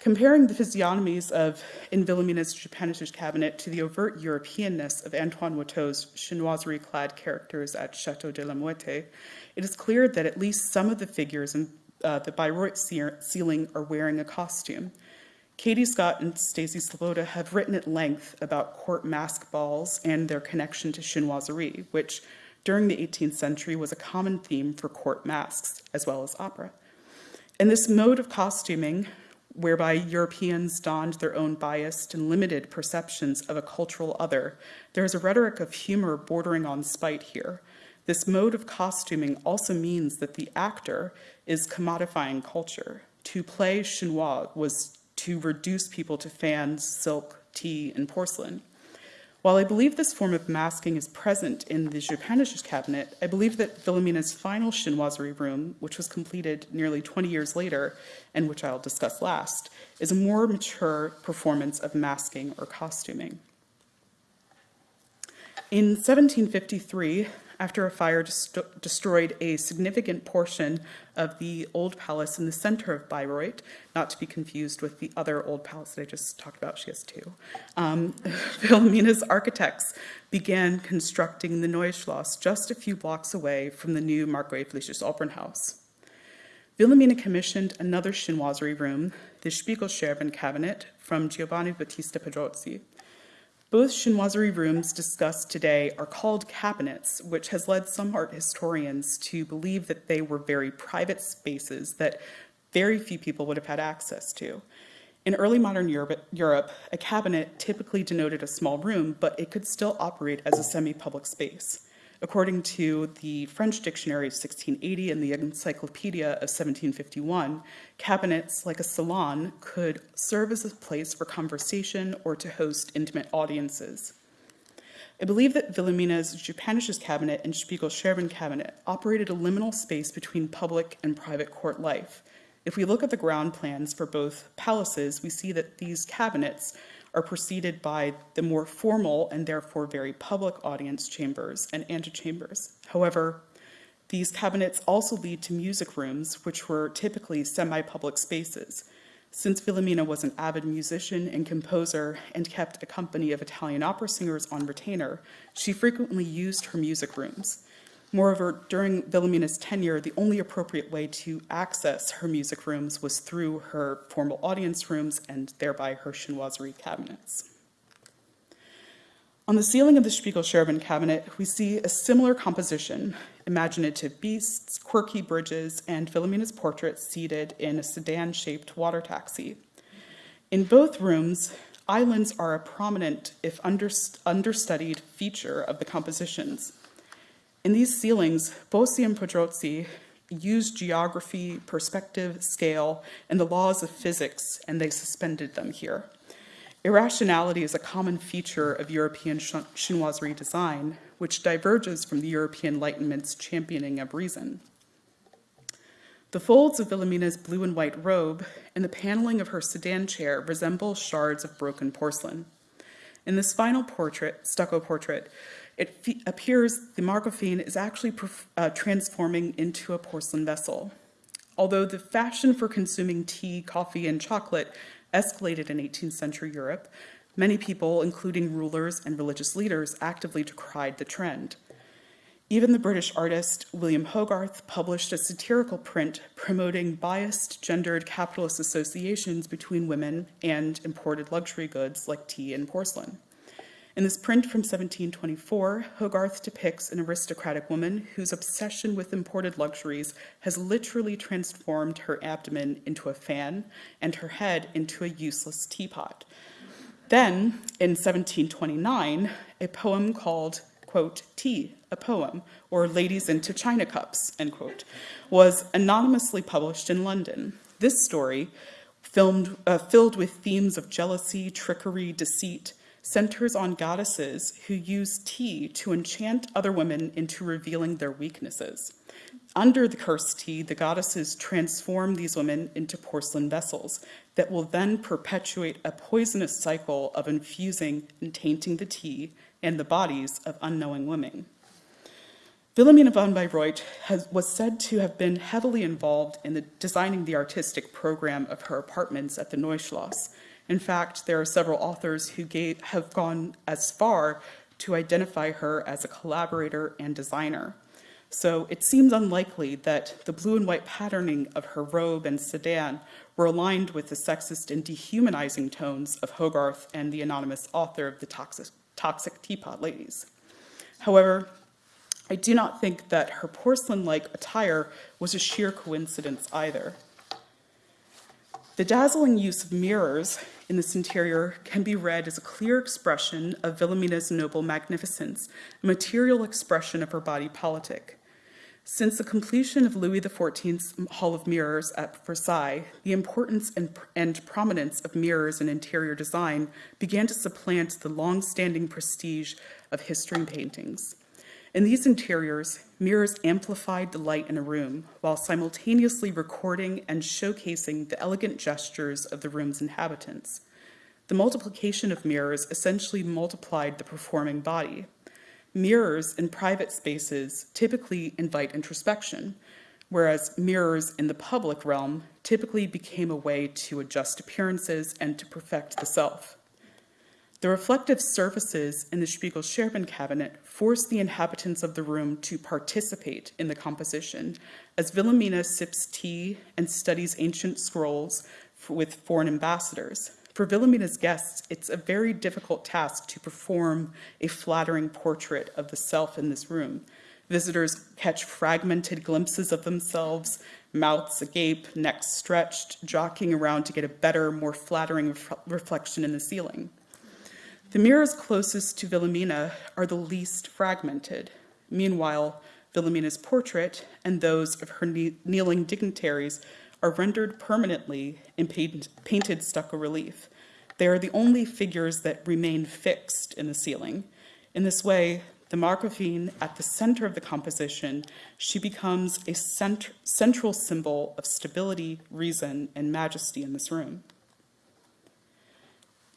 Speaker 5: Comparing the physiognomies of in Wilhelmina's Japanese cabinet to the overt Europeanness of Antoine Watteau's chinoiserie-clad characters at Chateau de la Muette, it is clear that at least some of the figures in uh, the Bayreuth ceiling are wearing a costume. Katie Scott and Stacy Sloboda have written at length about court mask balls and their connection to chinoiserie, which during the 18th century was a common theme for court masks as well as opera. In this mode of costuming, whereby Europeans donned their own biased and limited perceptions of a cultural other, there is a rhetoric of humor bordering on spite here. This mode of costuming also means that the actor is commodifying culture. To play chinois was to reduce people to fans, silk, tea, and porcelain. While I believe this form of masking is present in the Japanese cabinet, I believe that Wilhelmina's final chinoiserie room, which was completed nearly 20 years later, and which I'll discuss last, is a more mature performance of masking or costuming. In 1753, after a fire destroyed a significant portion of the old palace in the center of Bayreuth, not to be confused with the other old palace that I just talked about, she has two. Um, architects began constructing the Neue Schloss just a few blocks away from the new Markgräfliches Opernhaus. Wilhelmina commissioned another chinoiserie room, the Spiegelscherben cabinet, from Giovanni Battista Pedrozzi. Both chinoiserie rooms discussed today are called cabinets, which has led some art historians to believe that they were very private spaces that very few people would have had access to. In early modern Europe, Europe, a cabinet typically denoted a small room, but it could still operate as a semi-public space. According to the French Dictionary of 1680 and the Encyclopedia of 1751, cabinets, like a salon, could serve as a place for conversation or to host intimate audiences. I believe that Wilhelmina's Japanisches cabinet and Spiegelscherben cabinet operated a liminal space between public and private court life. If we look at the ground plans for both palaces, we see that these cabinets are preceded by the more formal and therefore very public audience chambers and antechambers. However, These cabinets also lead to music rooms, which were typically semi-public spaces. Since Wilhelmina was an avid musician and composer and kept a company of Italian opera singers on retainer, she frequently used her music rooms. Moreover, during Wilhelmina's tenure, the only appropriate way to access her music rooms was through her formal audience rooms and thereby her chinoiserie cabinets. On the ceiling of the Spiegel-Scherben cabinet, we see a similar composition, imaginative beasts, quirky bridges, and Wilhelmina's portrait seated in a sedan-shaped water taxi. In both rooms, islands are a prominent, if understudied, feature of the compositions. In these ceilings, Bossi and Pedrozzi used geography, perspective, scale, and the laws of physics, and they suspended them here. Irrationality is a common feature of European chinoiserie design, which diverges from the European Enlightenment's championing of reason. The folds of Wilhelmina's blue and white robe and the paneling of her sedan chair resemble shards of broken porcelain. In this final portrait, stucco portrait, it appears the Margravine is actually uh, transforming into a porcelain vessel. Although the fashion for consuming tea, coffee, and chocolate escalated in 18th century Europe, many people, including rulers and religious leaders, actively decried the trend. Even the British artist William Hogarth published a satirical print promoting biased gendered capitalist associations between women and imported luxury goods like tea and porcelain. In this print from 1724, Hogarth depicts an aristocratic woman whose obsession with imported luxuries has literally transformed her abdomen into a fan and her head into a useless teapot. Then, in 1729, a poem called, quote, Tea, a Poem, or Ladies into China Cups, end quote, was anonymously published in London. This story, filmed, uh, filled with themes of jealousy, trickery, deceit, centers on goddesses who use tea to enchant other women into revealing their weaknesses. Under the cursed tea, the goddesses transform these women into porcelain vessels that will then perpetuate a poisonous cycle of infusing and tainting the tea and the bodies of unknowing women. Wilhelmina von Bayreuth has, was said to have been heavily involved in the, designing the artistic program of her apartments at the Neuschloss, in fact, there are several authors who gave, have gone as far to identify her as a collaborator and designer. So it seems unlikely that the blue and white patterning of her robe and sedan were aligned with the sexist and dehumanizing tones of Hogarth and the anonymous author of the Toxic, toxic Teapot Ladies. However, I do not think that her porcelain-like attire was a sheer coincidence either. The dazzling use of mirrors in this interior can be read as a clear expression of Wilhelmina's noble magnificence, a material expression of her body politic. Since the completion of Louis XIV's Hall of Mirrors at Versailles, the importance and, and prominence of mirrors in interior design began to supplant the long-standing prestige of history paintings. In these interiors, mirrors amplified the light in a room while simultaneously recording and showcasing the elegant gestures of the room's inhabitants. The multiplication of mirrors essentially multiplied the performing body. Mirrors in private spaces typically invite introspection, whereas mirrors in the public realm typically became a way to adjust appearances and to perfect the self. The reflective surfaces in the Spiegel-Scherben cabinet forced the inhabitants of the room to participate in the composition as Wilhelmina sips tea and studies ancient scrolls with foreign ambassadors. For Wilhelmina's guests, it's a very difficult task to perform a flattering portrait of the self in this room. Visitors catch fragmented glimpses of themselves, mouths agape, necks stretched, jockeying around to get a better, more flattering ref reflection in the ceiling. The mirrors closest to Wilhelmina are the least fragmented. Meanwhile, Wilhelmina's portrait and those of her kneeling dignitaries are rendered permanently in painted stucco relief. They are the only figures that remain fixed in the ceiling. In this way, the Margravine at the center of the composition, she becomes a cent central symbol of stability, reason, and majesty in this room.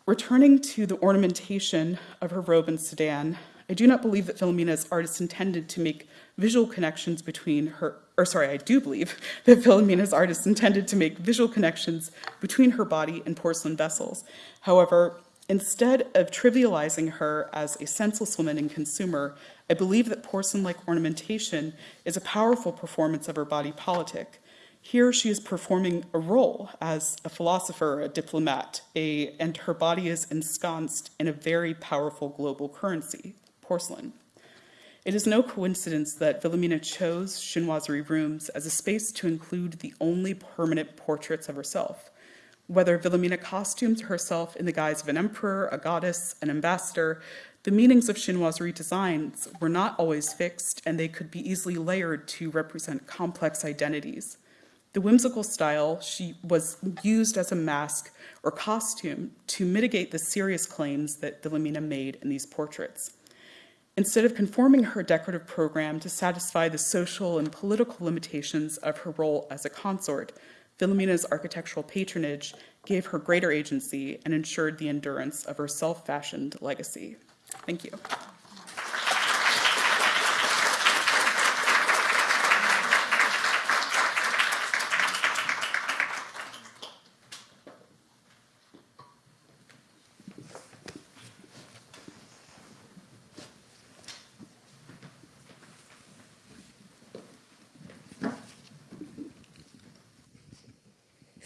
Speaker 5: Returning to the ornamentation of her robe and sedan, I do not believe that Wilhelmina's artist intended to make visual connections between her, or sorry, I do believe that Wilhelmina's artist intended to make visual connections between her body and porcelain vessels. However, instead of trivializing her as a senseless woman and consumer, I believe that porcelain-like ornamentation is a powerful performance of her body politic. Here she is performing a role as a philosopher, a diplomat, a, and her body is ensconced in a very powerful global currency, porcelain. It is no coincidence that Wilhelmina chose chinoiserie rooms as a space to include the only permanent portraits of herself. Whether Wilhelmina costumes herself in the guise of an emperor, a goddess, an ambassador, the meanings of chinoiserie designs were not always fixed and they could be easily layered to represent complex identities. The whimsical style she was used as a mask or costume to mitigate the serious claims that Wilhelmina made in these portraits. Instead of conforming her decorative program to satisfy the social and political limitations of her role as a consort, Wilhelmina's architectural patronage gave her greater agency and ensured the endurance of her self-fashioned legacy. Thank you.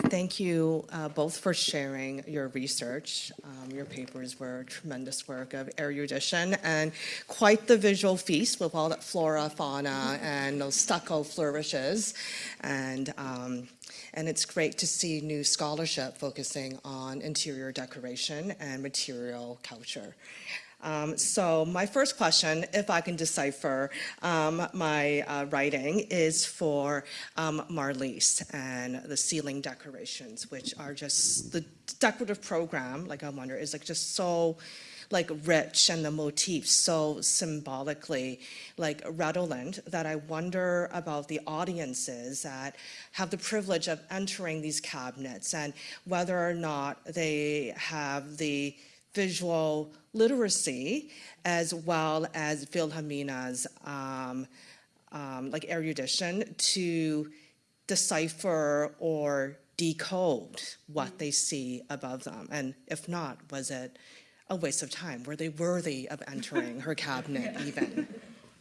Speaker 1: Thank you uh, both for sharing your research. Um, your papers were a tremendous work of erudition and quite the visual feast with all that flora, fauna, and those stucco flourishes. And, um, and it's great to see new scholarship focusing on interior decoration and material culture. Um, so my first question, if I can decipher um, my uh, writing, is for um, Marlise and the ceiling decorations, which are just the decorative program. Like I wonder, is like just so like rich and the motifs so symbolically like redolent that I wonder about the audiences that have the privilege of entering these cabinets and whether or not they have the visual literacy as well as Wilhelmina's um, um, like erudition to decipher or decode what they see above them? And if not, was it a waste of time? Were they worthy of entering her cabinet even?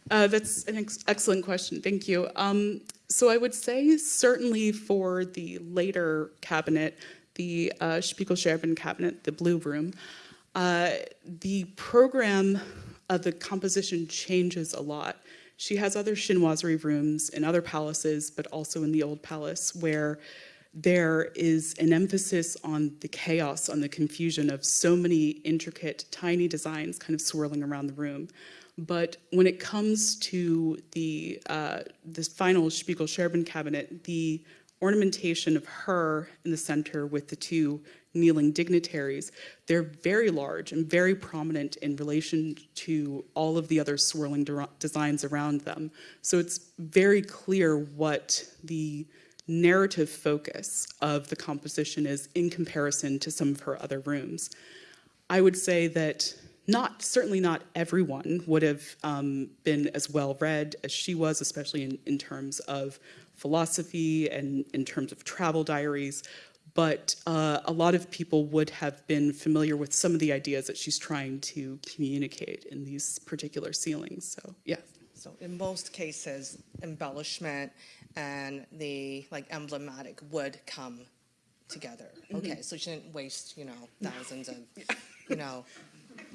Speaker 5: Uh, that's an ex excellent question. Thank you. Um, so I would say certainly for the later cabinet, the uh, cabinet, the blue room, uh, the program of the composition changes a lot. She has other chinoiserie rooms in other palaces, but also in the old palace where there is an emphasis on the chaos, on the confusion of so many intricate, tiny designs kind of swirling around the room. But when it comes to the uh, this final Spiegel-Scherben cabinet, the ornamentation of her in the center with the two kneeling dignitaries, they're very large and very prominent in relation to all of the other swirling de designs around them. So it's very clear what the narrative focus of the composition is in comparison to some of her other rooms. I would say that not, certainly not everyone would have um, been as well read as she was, especially in, in terms of philosophy and in terms of travel diaries, but uh, a lot of people would have been familiar with some of the ideas that she's trying to communicate in these particular ceilings. So, yeah.
Speaker 1: So in most cases, embellishment and the like emblematic would come together. Okay, so she didn't waste, you know, thousands of, you know,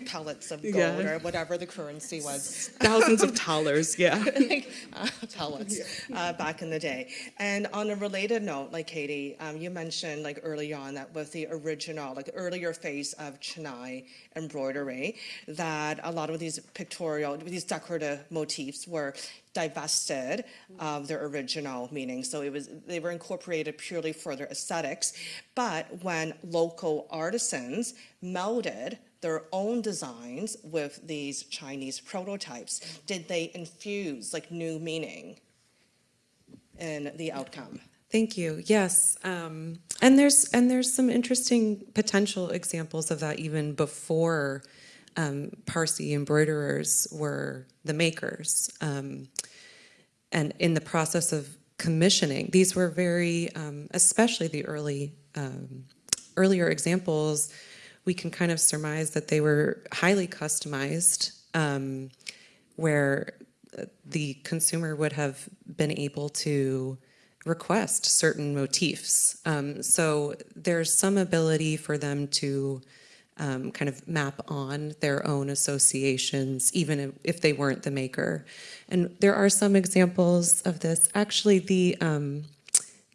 Speaker 1: pellets of gold
Speaker 5: Yeah.
Speaker 1: or whatever the currency was.
Speaker 5: Thousands of dollars, yeah.
Speaker 1: like, uh, pellets uh, back in the day. And on a related note, like Katie, um, you mentioned like early on that with the original, like earlier phase of Chinai embroidery, that a lot of these pictorial, these decorative motifs were divested of their original meaning. So it was they were incorporated purely for their aesthetics. But when local artisans melded their own designs with these Chinese prototypes, did they infuse like new meaning in the outcome?
Speaker 3: Thank you. Yes, um, and there's and there's some interesting potential examples of that even before um, Parsi embroiderers were the makers. Um, and in the process of commissioning, these were very, um, especially the early, um, earlier examples, we can kind of surmise that they were highly customized, um, where uh, the consumer would have been able to request certain motifs. Um, so there's some ability for them to um, kind of map on their own associations, even if, if they weren't the maker. And there are some examples of this. Actually, the um,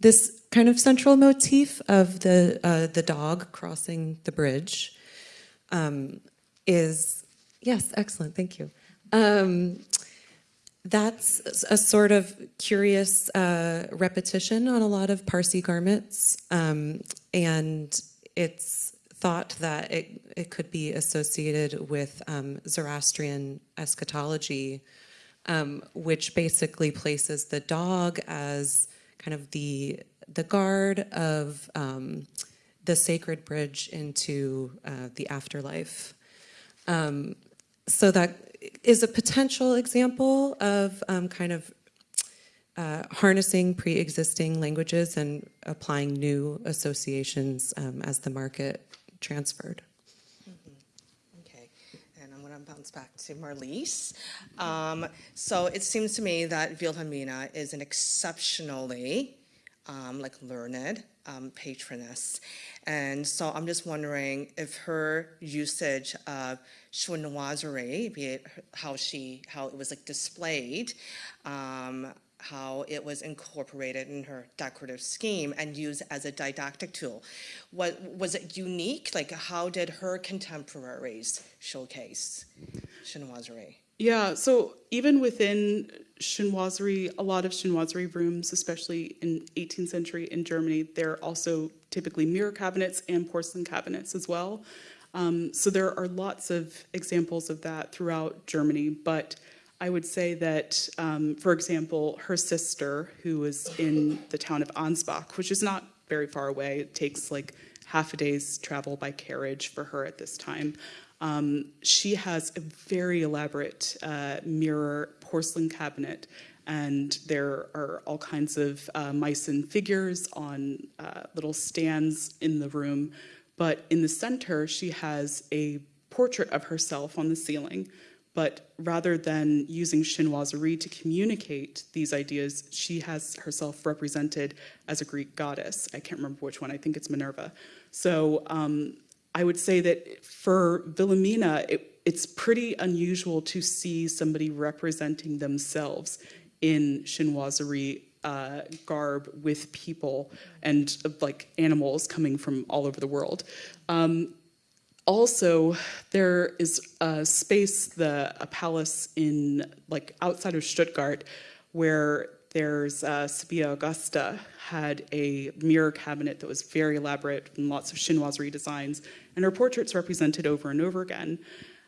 Speaker 3: this kind of central motif of the uh, the dog crossing the bridge um, is yes, excellent. Thank you. Um, that's a sort of curious uh, repetition on a lot of Parsi garments, um, and it's thought that it, it could be associated with um, Zoroastrian eschatology, um, which basically places the dog as kind of the the guard of um, the sacred bridge into uh, the afterlife. Um, so that is a potential example of um, kind of uh, harnessing pre-existing languages and applying new associations um, as the market transferred.
Speaker 1: Okay, and I'm going to bounce back to Marlies. Um, so it seems to me that Wilhelmina is an exceptionally um, like learned um, patroness, and so I'm just wondering if her usage of chinoiserie, be it how she how it was like displayed. Um, how it was incorporated in her decorative scheme and used as a didactic tool. What, was it unique? Like, how did her contemporaries showcase chinoiserie?
Speaker 5: Yeah, so even within chinoiserie, a lot of chinoiserie rooms, especially in 18th century in Germany, there are also typically mirror cabinets and porcelain cabinets as well. Um, so there are lots of examples of that throughout Germany, but I would say that, um, for example, her sister, who was in the town of Ansbach, which is not very far away, it takes like half a day's travel by carriage for her at this time. Um, she has a very elaborate uh, mirror porcelain cabinet, and there are all kinds of uh, Meissen figures on uh, little stands in the room. But in the center, she has a portrait of herself on the ceiling but rather than using chinoiserie to communicate these ideas, she has herself represented as a Greek goddess. I can't remember which one, I think it's Minerva. So um, I would say that for Wilhelmina, it, it's pretty unusual to see somebody representing themselves in chinoiserie uh, garb with people and like animals coming from all over the world. Um, also, there is a space, the a palace in like outside of Stuttgart, where there's uh, Sibylla Augusta had a mirror cabinet that was very elaborate and lots of chinoiserie designs, and her portraits represented over and over again.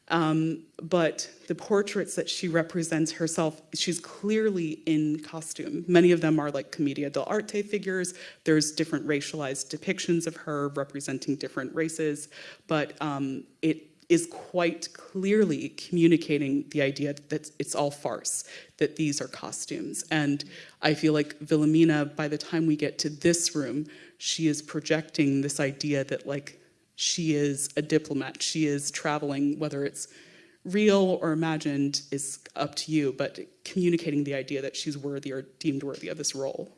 Speaker 5: Um, but the portraits that she represents herself, she's clearly in costume. Many of them are like commedia dell'arte figures. There's different racialized depictions of her representing different races, but um, it is quite clearly communicating the idea that it's all farce, that these are costumes. And I feel like Wilhelmina, by the time we get to this room, she is projecting this idea that like she is a diplomat. She is traveling, whether it's real or imagined is up to you, but communicating the idea that she's worthy or deemed worthy of this role.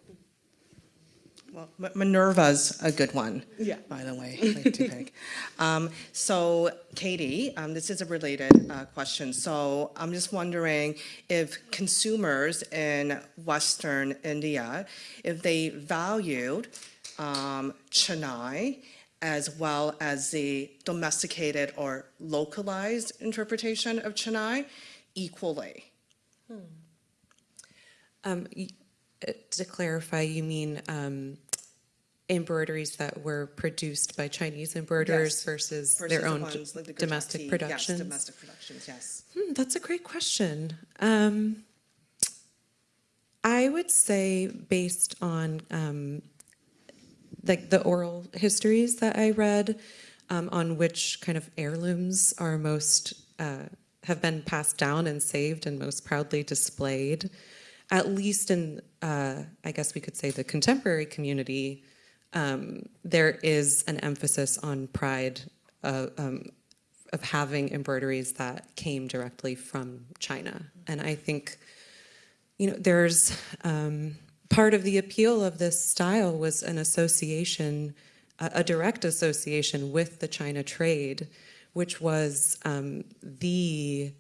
Speaker 1: Well, Minerva's a good one,
Speaker 5: yeah.
Speaker 1: by the way, to pick. Um, so, Katie, um, this is a related uh, question. So, I'm just wondering if consumers in Western India, if they valued um, Chinai as well as the domesticated or localized interpretation of Chinai equally.
Speaker 3: Um, uh, to clarify, you mean um, embroideries that were produced by Chinese embroiderers
Speaker 1: Yes,
Speaker 3: versus,
Speaker 1: versus
Speaker 3: their
Speaker 1: the
Speaker 3: own
Speaker 1: ones like the
Speaker 3: domestic productions?
Speaker 1: Yes, domestic productions, yes.
Speaker 3: Hmm, that's a great question. Um, I would say, based on um, like the oral histories that I read, um, on which kind of heirlooms are most uh, have been passed down and saved and most proudly displayed, at least in, uh, I guess we could say, the contemporary community, um, there is an emphasis on pride uh, um, of having embroideries that came directly from China. And I think, you know, there's um, part of the appeal of this style was an association, a, a direct association with the China trade, which was um, the,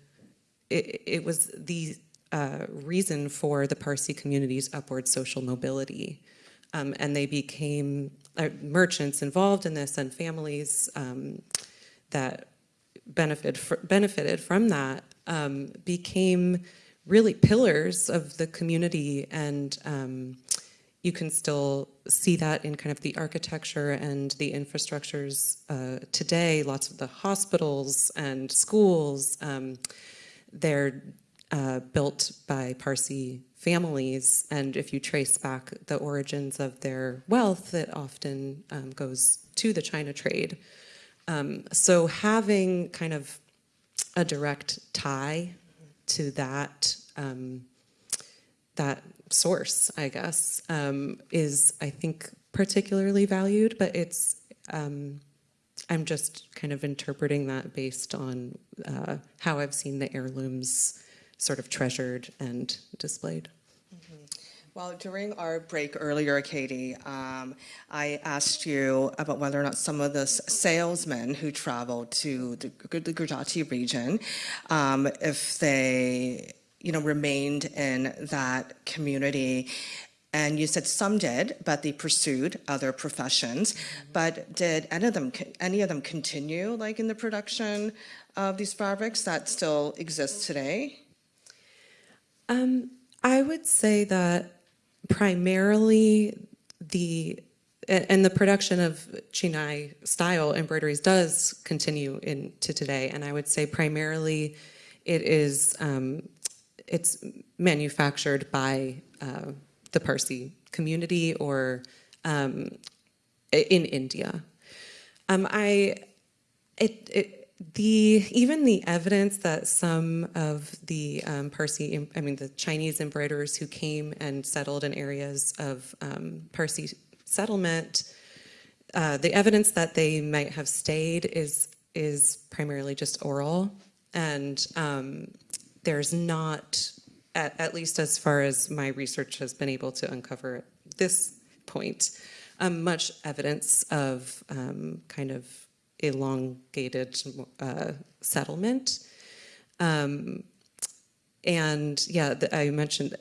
Speaker 3: it, it was the uh, reason for the Parsi community's upward social mobility. Um, and they became uh, merchants involved in this and families um, that benefit fr benefited from that um, became really pillars of the community and um, you can still see that in kind of the architecture and the infrastructures uh, today, lots of the hospitals and schools, um, they're uh, built by Parsi families, and if you trace back the origins of their wealth, it often um, goes to the China trade. Um, so having kind of a direct tie to that um, that source, I guess, um, is I think particularly valued, but it's um, I'm just kind of interpreting that based on uh, how I've seen the heirlooms sort of treasured and displayed.
Speaker 1: Well, during our break earlier, Katie, um, I asked you about whether or not some of the salesmen who traveled to the, the Gujarati region, um, if they, you know, remained in that community. And you said some did, but they pursued other professions. But did any of them, any of them continue, like in the production of these fabrics that still exist today?
Speaker 3: Um, I would say that primarily the and the production of Chinai style embroideries does continue into today, and I would say primarily it is um, it's manufactured by uh, the Parsi community or um, in India. Um, I it, it the even the evidence that some of the um, Parsi, I mean the Chinese embroiderers who came and settled in areas of um, Parsi settlement, uh, the evidence that they might have stayed is is primarily just oral, and um, there's not, at, at least as far as my research has been able to uncover at this point, um, much evidence of um, kind of elongated uh, settlement. Um, and yeah, the, I mentioned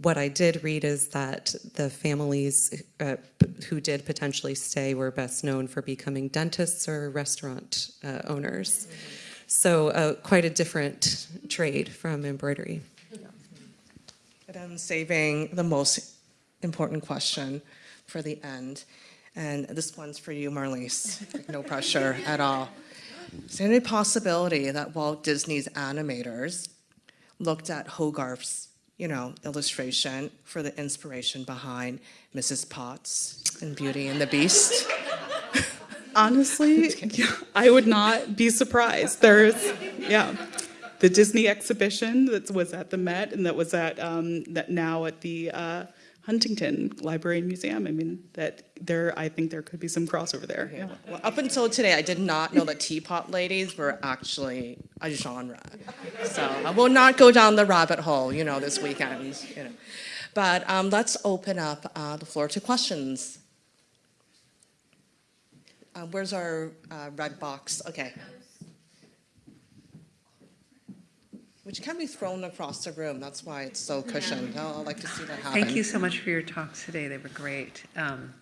Speaker 3: what I did read is that the families uh, who did potentially stay were best known for becoming dentists or restaurant uh, owners. So uh, quite a different trade from embroidery.
Speaker 1: But I'm saving the most important question for the end. And this one's for you, Marlise. No pressure at all. Is there any possibility that Walt Disney's animators looked at Hogarth's, you know, illustration for the inspiration behind Mrs. Potts and Beauty and the Beast?
Speaker 5: Honestly, yeah, I would not be surprised. There's, yeah, the Disney exhibition that was at the Met and that was at um, that now at the uh, Huntington Library and Museum. I mean, that there, I think there could be some crossover there. Yeah.
Speaker 1: Well, up until today, I did not know that teapot ladies were actually a genre. So I will not go down the rabbit hole, you know, this weekend. You know. But um, let's open up uh, the floor to questions. Uh, where's our uh, red box? Okay. Which can be thrown across the room. That's why it's so cushioned. Oh, I'd like to see that happen.
Speaker 6: Thank you so much for your talks today. They were great. Um,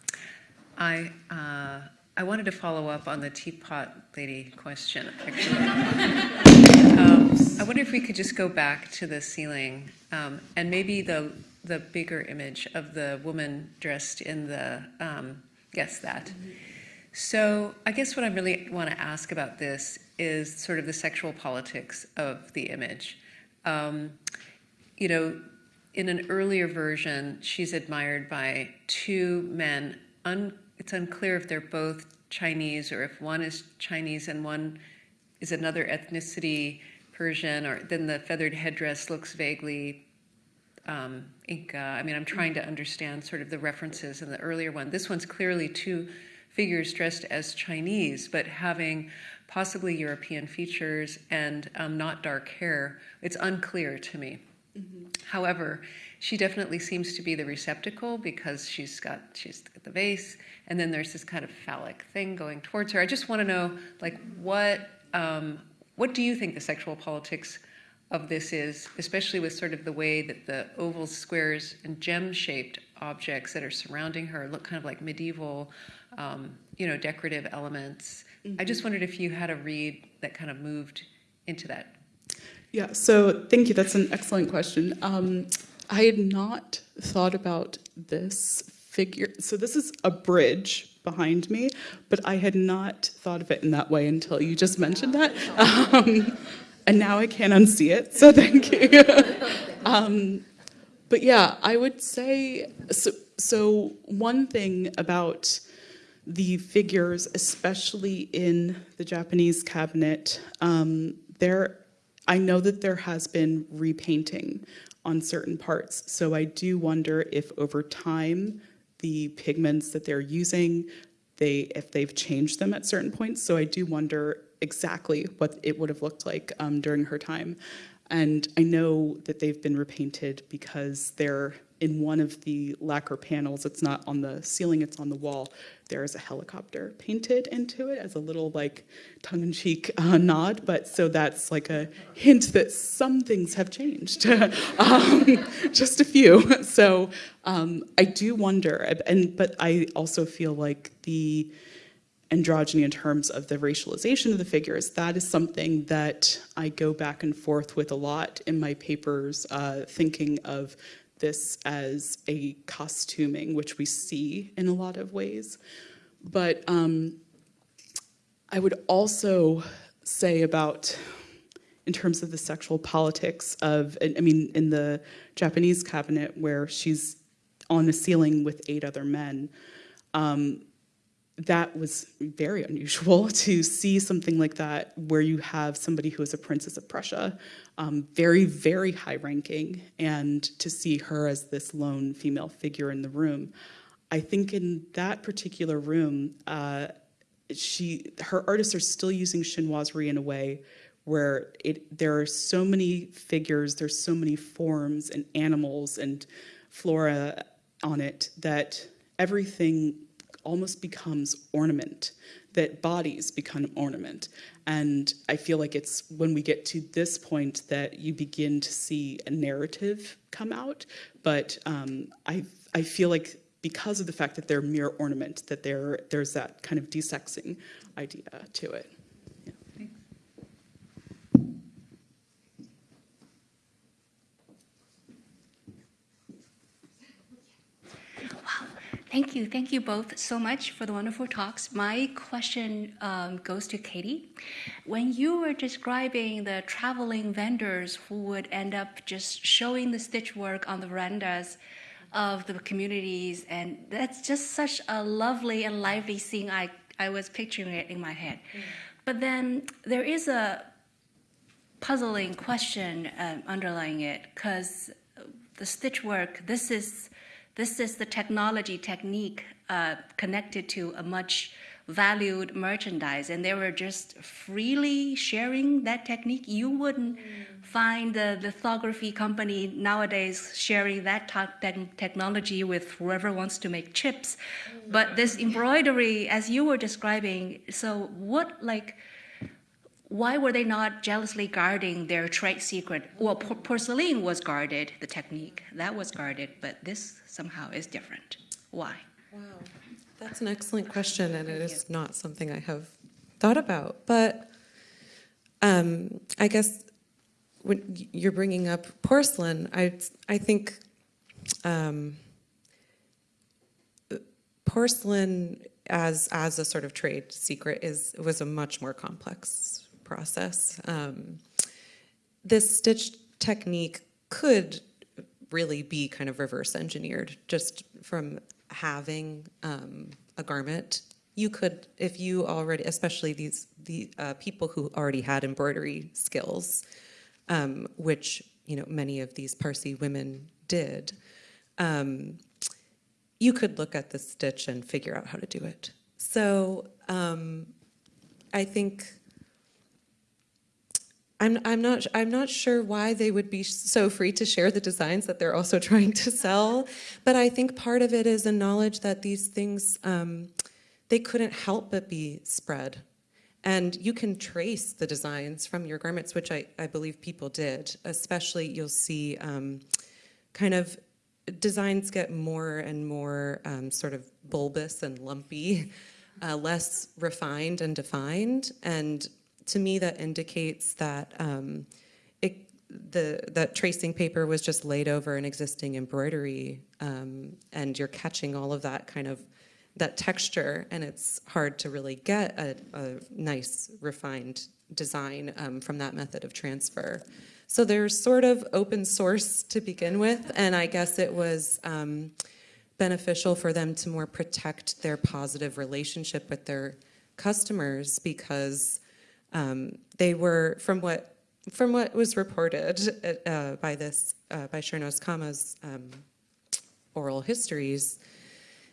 Speaker 6: I, uh, I wanted to follow up on the teapot lady question, actually. Um, I wonder if we could just go back to the ceiling um, and maybe the, the bigger image of the woman dressed in the, um, yes, that. So I guess what I really want to ask about this is sort of the sexual politics of the image. Um, you know, in an earlier version, she's admired by two men. Un, it's unclear if they're both Chinese or if one is Chinese and one is another ethnicity. Persian, or then the feathered headdress looks vaguely um, Inca. I mean, I'm trying to understand sort of the references in the earlier one. This one's clearly two figures dressed as Chinese, but having possibly European features and um, not dark hair. It's unclear to me. However, she definitely seems to be the receptacle because she's got she's got the vase, and then there's this kind of phallic thing going towards her. I just want to know, like, what um, what do you think the sexual politics of this is, especially with sort of the way that the ovals, squares, and gem-shaped objects that are surrounding her look kind of like medieval, um, you know, decorative elements. I just wondered if you had a read that kind of moved into that
Speaker 5: Yeah, so thank you. That's an excellent question. Um, I had not thought about this figure. So this is a bridge behind me, but I had not thought of it in that way until you just mentioned that. Um, and now I can't unsee it, so thank you. um, but yeah, I would say so. So one thing about the figures, especially in the Japanese cabinet, um, there, I know that there has been repainting on certain parts. So I do wonder if over time, the pigments that they're using, they, if they've changed them at certain points. So I do wonder exactly what it would have looked like um, during her time. And I know that they've been repainted because they're in one of the lacquer panels, it's not on the ceiling, it's on the wall. There is a helicopter painted into it as a little like tongue-in-cheek uh, nod, but so that's like a hint that some things have changed, um, just a few. So um, I do wonder, and but I also feel like the androgyny in terms of the racialization of the figures, that is something that I go back and forth with a lot in my papers, uh, thinking of this as a costuming, which we see in a lot of ways. But um, I would also say about, in terms of the sexual politics of, I mean, in the Japanese cabinet where she's on the ceiling with eight other men, um, that was very unusual to see something like that where you have somebody who is a princess of Prussia, um, very, very high ranking, and to see her as this lone female figure in the room. I think in that particular room, uh, she, her artists are still using chinoiserie in a way where it, there are so many figures, there's so many forms and animals and flora on it that everything almost becomes ornament, that bodies become ornament. And I feel like it's when we get to this point that you begin to see a narrative come out. But um, I, I feel like because of the fact that they're mere ornament, that there, there's that kind of desexing idea to it.
Speaker 7: Thank you. Thank you both so much for the wonderful talks. My question um, goes to Katie. When you were describing the traveling vendors who would end up just showing the stitch work on the verandas of the communities, and that's just such a lovely and lively scene. I, I was picturing it in my head. But then there is a puzzling question um, underlying it because the stitch work, this is this is the technology technique uh, connected to a much valued merchandise, and they were just freely sharing that technique. You wouldn't find the lithography company nowadays sharing that te technology with whoever wants to make chips. But this embroidery, as you were describing, so what like why were they not jealously guarding their trade secret? Well, por porcelain was guarded, the technique, that was guarded, but this somehow is different. Why?
Speaker 3: Wow, that's an excellent question, and it is not something I have thought about. But um, I guess when you're bringing up porcelain, I I think um, porcelain as as a sort of trade secret is was a much more complex process. Um, this stitch technique could really be kind of reverse engineered just from having um, a garment. You could, if you already, especially these the uh, people who already had embroidery skills, um, which you know many of these Parsi women did. Um, you could look at the stitch and figure out how to do it. So um, I think I'm, I'm not I'm not sure why they would be so free to share the designs that they're also trying to sell, but I think part of it is a knowledge that these things um, they couldn't help but be spread, and you can trace the designs from your garments, which I, I believe people did. Especially you'll see um, kind of designs get more and more um, sort of bulbous and lumpy, uh, less refined and defined. And to me, that indicates that um, it, the that tracing paper was just laid over an existing embroidery, um, and you're catching all of that kind of that texture, and it's hard to really get a, a nice refined design um, from that method of transfer. So they're sort of open source to begin with, and I guess it was um, beneficial for them to more protect their positive relationship with their customers because um, they were, from what from what was reported uh, by this uh, by Shernaz Cama's um, oral histories,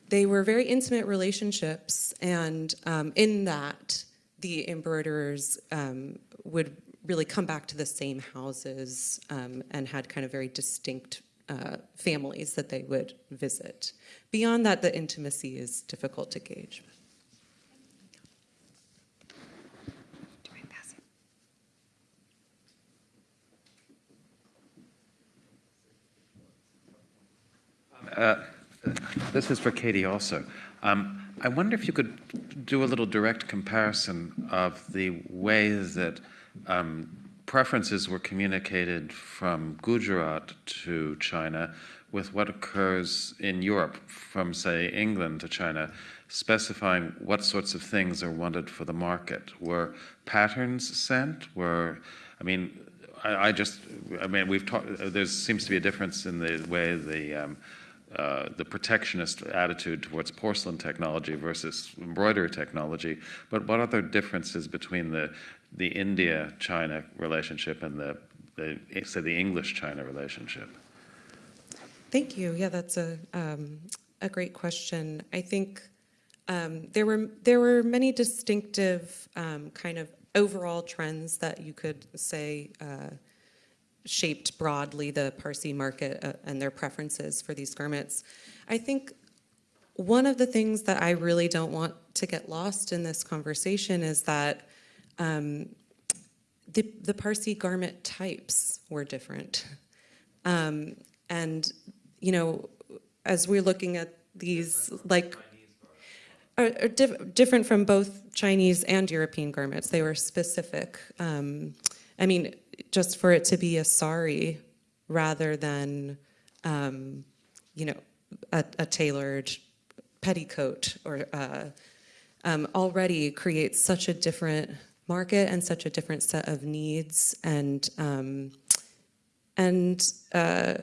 Speaker 3: they were very intimate relationships, and um, in that, the embroiderers um, would really come back to the same houses um, and had kind of very distinct uh, families that they would visit. Beyond that, the intimacy is difficult to gauge.
Speaker 8: This is for Katie also. Um, I wonder if you could do a little direct comparison of the way that um, preferences were communicated from Gujarat to China with what occurs in Europe from, say, England to China, specifying what sorts of things are wanted for the market. Were patterns sent? Were, I mean, I, I just, I mean, we've talked, there seems to be a difference in the way the um, uh, the protectionist attitude towards porcelain technology versus embroidery technology, but what other differences between the the India-China relationship and the, the say the English-China relationship?
Speaker 3: Thank you. Yeah, that's a um, a great question. I think um, there were there were many distinctive um, kind of overall trends that you could say. Uh, shaped broadly the Parsi market uh, and their preferences for these garments. I think one of the things that I really don't want to get lost in this conversation is that um, the, the Parsi garment types were different. Um, and, you know, as we're looking at these, like, are, are diff different from both Chinese and European garments. They were specific. Um, I mean, just for it to be a sari rather than, um, you know, a, a, tailored petticoat or uh, um, already creates such a different market and such a different set of needs and um, and uh,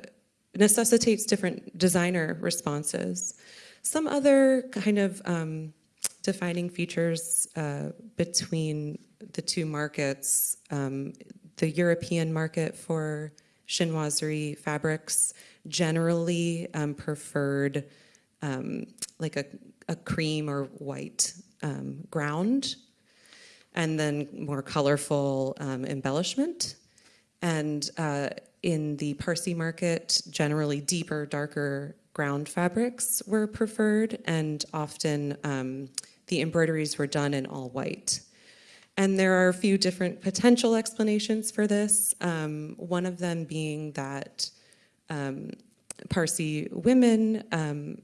Speaker 3: necessitates different designer responses. Some other kind of um, defining features uh, between the two markets um, the European market for chinoiserie fabrics generally um, preferred um, like a, a, cream or white um, ground and then more colorful um, embellishment. And uh, in the Parsi market, generally deeper, darker ground fabrics were preferred and often um, the embroideries were done in all white. And there are a few different potential explanations for this. Um, one of them being that um, Parsi women um,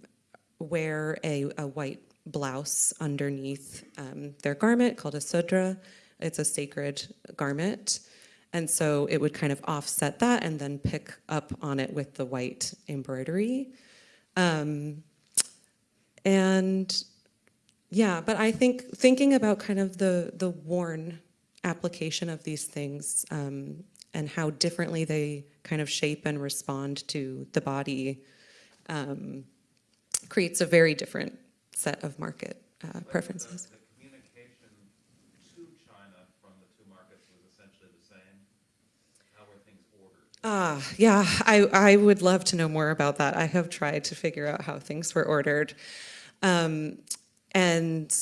Speaker 3: wear a, a, white blouse underneath um, their garment called a sudra. It's a sacred garment. And so it would kind of offset that and then pick up on it with the white embroidery. Um, and yeah, but I think thinking about kind of the, the worn application of these things um, and how differently they kind of shape and respond to the body um, creates a very different set of market uh, preferences.
Speaker 8: The, the, communication to China from the two markets was essentially the same. How were
Speaker 3: Ah, yeah, I, I would love to know more about that. I have tried to figure out how things were ordered. Um, and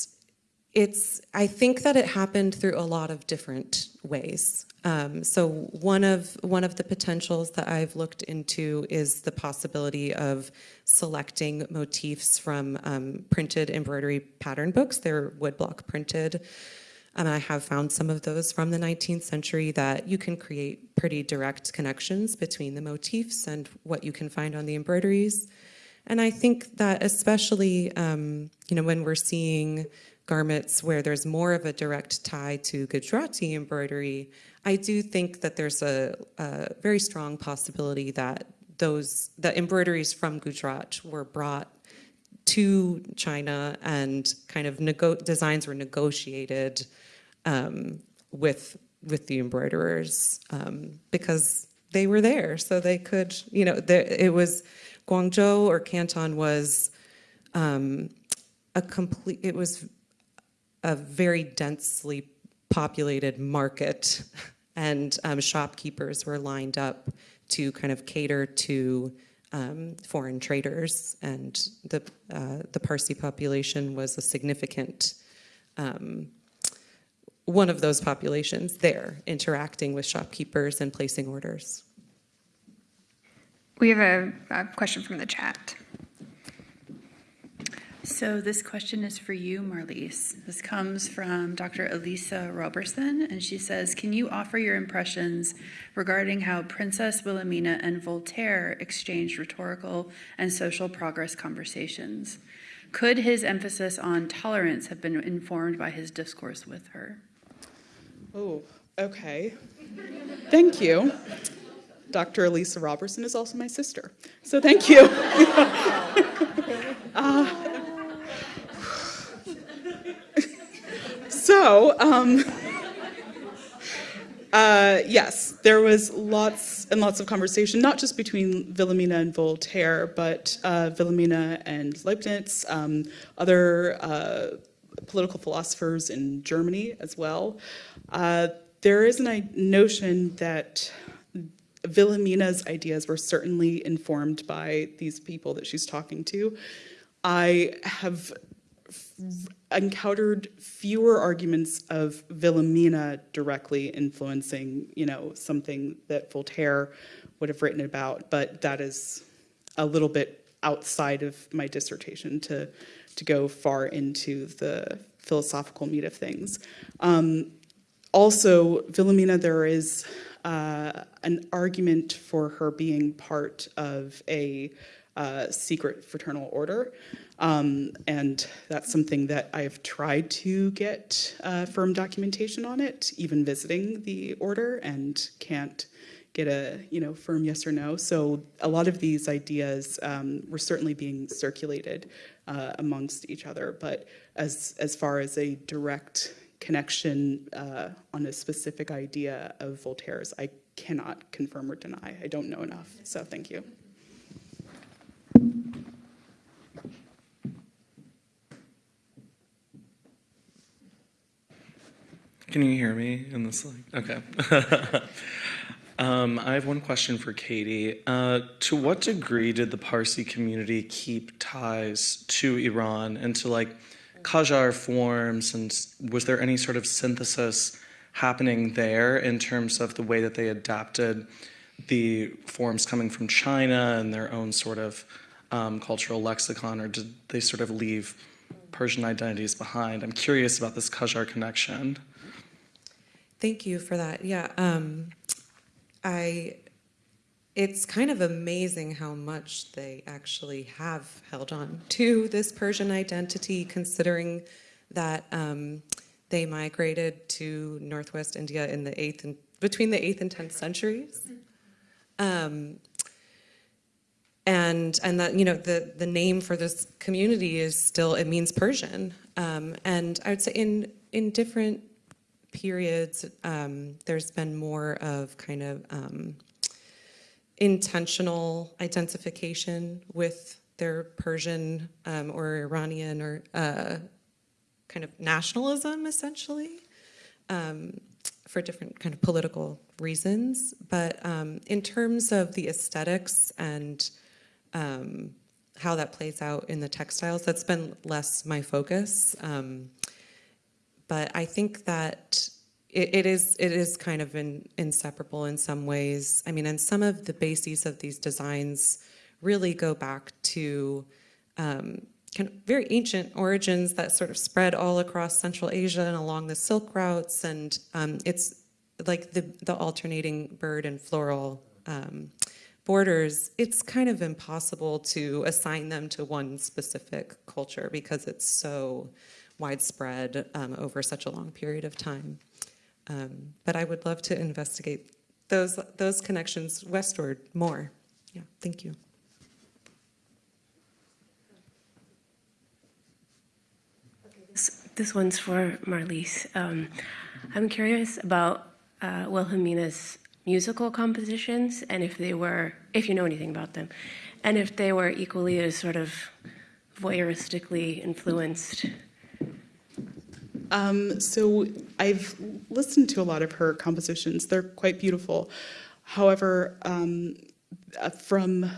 Speaker 3: it's, I think that it happened through a lot of different ways. Um, so one of, one of the potentials that I've looked into is the possibility of selecting motifs from um, printed embroidery pattern books. They're woodblock printed. And I have found some of those from the 19th century that you can create pretty direct connections between the motifs and what you can find on the embroideries. And I think that especially, um, you know, when we're seeing garments where there's more of a direct tie to Gujarati embroidery, I do think that there's a, a very strong possibility that those, the embroideries from Gujarat were brought to China and kind of designs were negotiated um, with with the embroiderers um, because they were there, so they could, you know, it was Guangzhou or Canton was um, a complete. It was a very densely populated market, and um, shopkeepers were lined up to kind of cater to um, foreign traders, and the uh, the Parsi population was a significant um, one of those populations there, interacting with shopkeepers and placing orders.
Speaker 9: We have a, a question from the chat.
Speaker 10: So this question is for you, Marlise. This comes from Dr. Elisa Robertson, and she says, can you offer your impressions regarding how Princess Wilhelmina and Voltaire exchanged rhetorical and social progress conversations? Could his emphasis on tolerance have been informed by his discourse with her?
Speaker 5: Oh, okay. Thank you. Dr. Elisa Robertson is also my sister, so thank you. uh, so, um, uh, yes, there was lots and lots of conversation, not just between Wilhelmina and Voltaire, but uh, Wilhelmina and Leibniz, um, other uh, political philosophers in Germany as well. Uh, there is a notion that Wilhelmina's ideas were certainly informed by these people that she's talking to. I have encountered fewer arguments of Wilhelmina directly influencing, you know, something that Voltaire would have written about, but that is a little bit outside of my dissertation to, to go far into the philosophical meat of things. Um, also, Wilhelmina, there is uh, an argument for her being part of a uh, secret fraternal order. Um, and that's something that I've tried to get uh, firm documentation on it, even visiting the order, and can't get a you know firm yes or no. So a lot of these ideas um, were certainly being circulated uh, amongst each other, but as as far as a direct connection uh, on a specific idea of Voltaire's, I cannot confirm or deny. I don't know enough, so thank you.
Speaker 11: Can you hear me in this? Okay. um, I have one question for Katie. Uh, to what degree did the Parsi community keep ties to Iran and to like Qajar forms, and was there any sort of synthesis happening there in terms of the way that they adapted the forms coming from China and their own sort of um, cultural lexicon, or did they sort of leave Persian identities behind? I'm curious about this Qajar connection.
Speaker 3: Thank you for that. Yeah, um, I. It's kind of amazing how much they actually have held on to this Persian identity, considering that um, they migrated to Northwest India in the eighth and between the eighth and tenth centuries. Um, and and that you know the the name for this community is still it means Persian. Um, and I would say in in different periods, um, there's been more of kind of um, intentional identification with their Persian um, or Iranian or uh, kind of nationalism, essentially. Um, for different kind of political reasons. But um, in terms of the aesthetics and um, how that plays out in the textiles, that's been less my focus. Um, but I think that it, it is it is kind of in, inseparable in some ways. I mean, and some of the bases of these designs really go back to um, kind of very ancient origins that sort of spread all across Central Asia and along the Silk routes, and um, it's like the the alternating bird and floral um, borders. It's kind of impossible to assign them to one specific culture because it's so widespread um, over such a long period of time. Um, but I would love to investigate those those connections westward more. Yeah, thank you.
Speaker 12: This one's for Marlise. Um, I'm curious about uh, Wilhelmina's musical compositions and if they were, if you know anything about them, and if they were equally as sort of voyeuristically influenced.
Speaker 5: Um, so I've listened to a lot of her compositions. They're quite beautiful. However, um, uh, from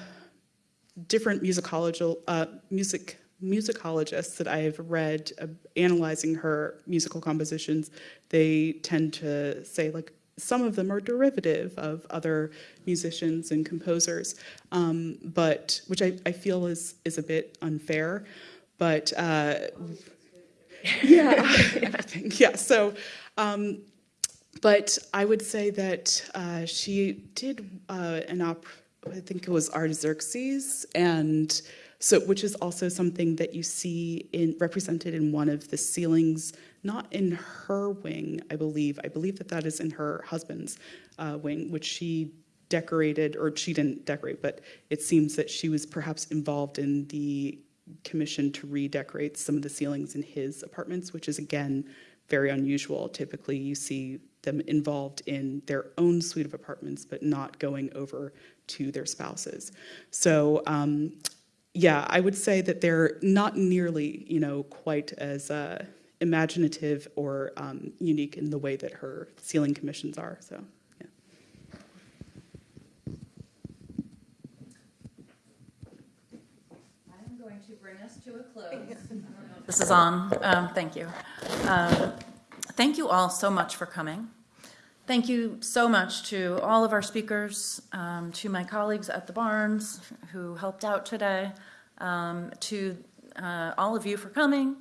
Speaker 5: different musicological uh, music musicologists that I've read uh, analyzing her musical compositions, they tend to say like some of them are derivative of other musicians and composers, um, but which I, I feel is is a bit unfair. But uh, yeah, everything. Yeah. So, um, but I would say that uh, she did uh, an opera. I think it was Artaxerxes, and so which is also something that you see in represented in one of the ceilings, not in her wing, I believe. I believe that that is in her husband's uh, wing, which she decorated, or she didn't decorate, but it seems that she was perhaps involved in the commission to redecorate some of the ceilings in his apartments, which is again very unusual. Typically, you see them involved in their own suite of apartments, but not going over to their spouses. So, um, yeah, I would say that they're not nearly, you know, quite as uh, imaginative or um, unique in the way that her ceiling commissions are. So.
Speaker 13: to bring us to a close. This is on. Um, thank you. Um, thank you all so much for coming. Thank you so much to all of our speakers, um, to my colleagues at the Barnes who helped out today, um, to uh, all of you for coming,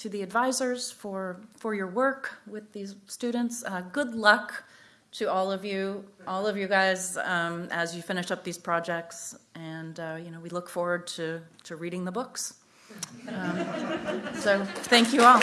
Speaker 13: to the advisors for, for your work with these students. Uh, good luck to all of you, all of you guys, um, as you finish up these projects. And, uh, you know, we look forward to, to reading the books. Um, so thank you all.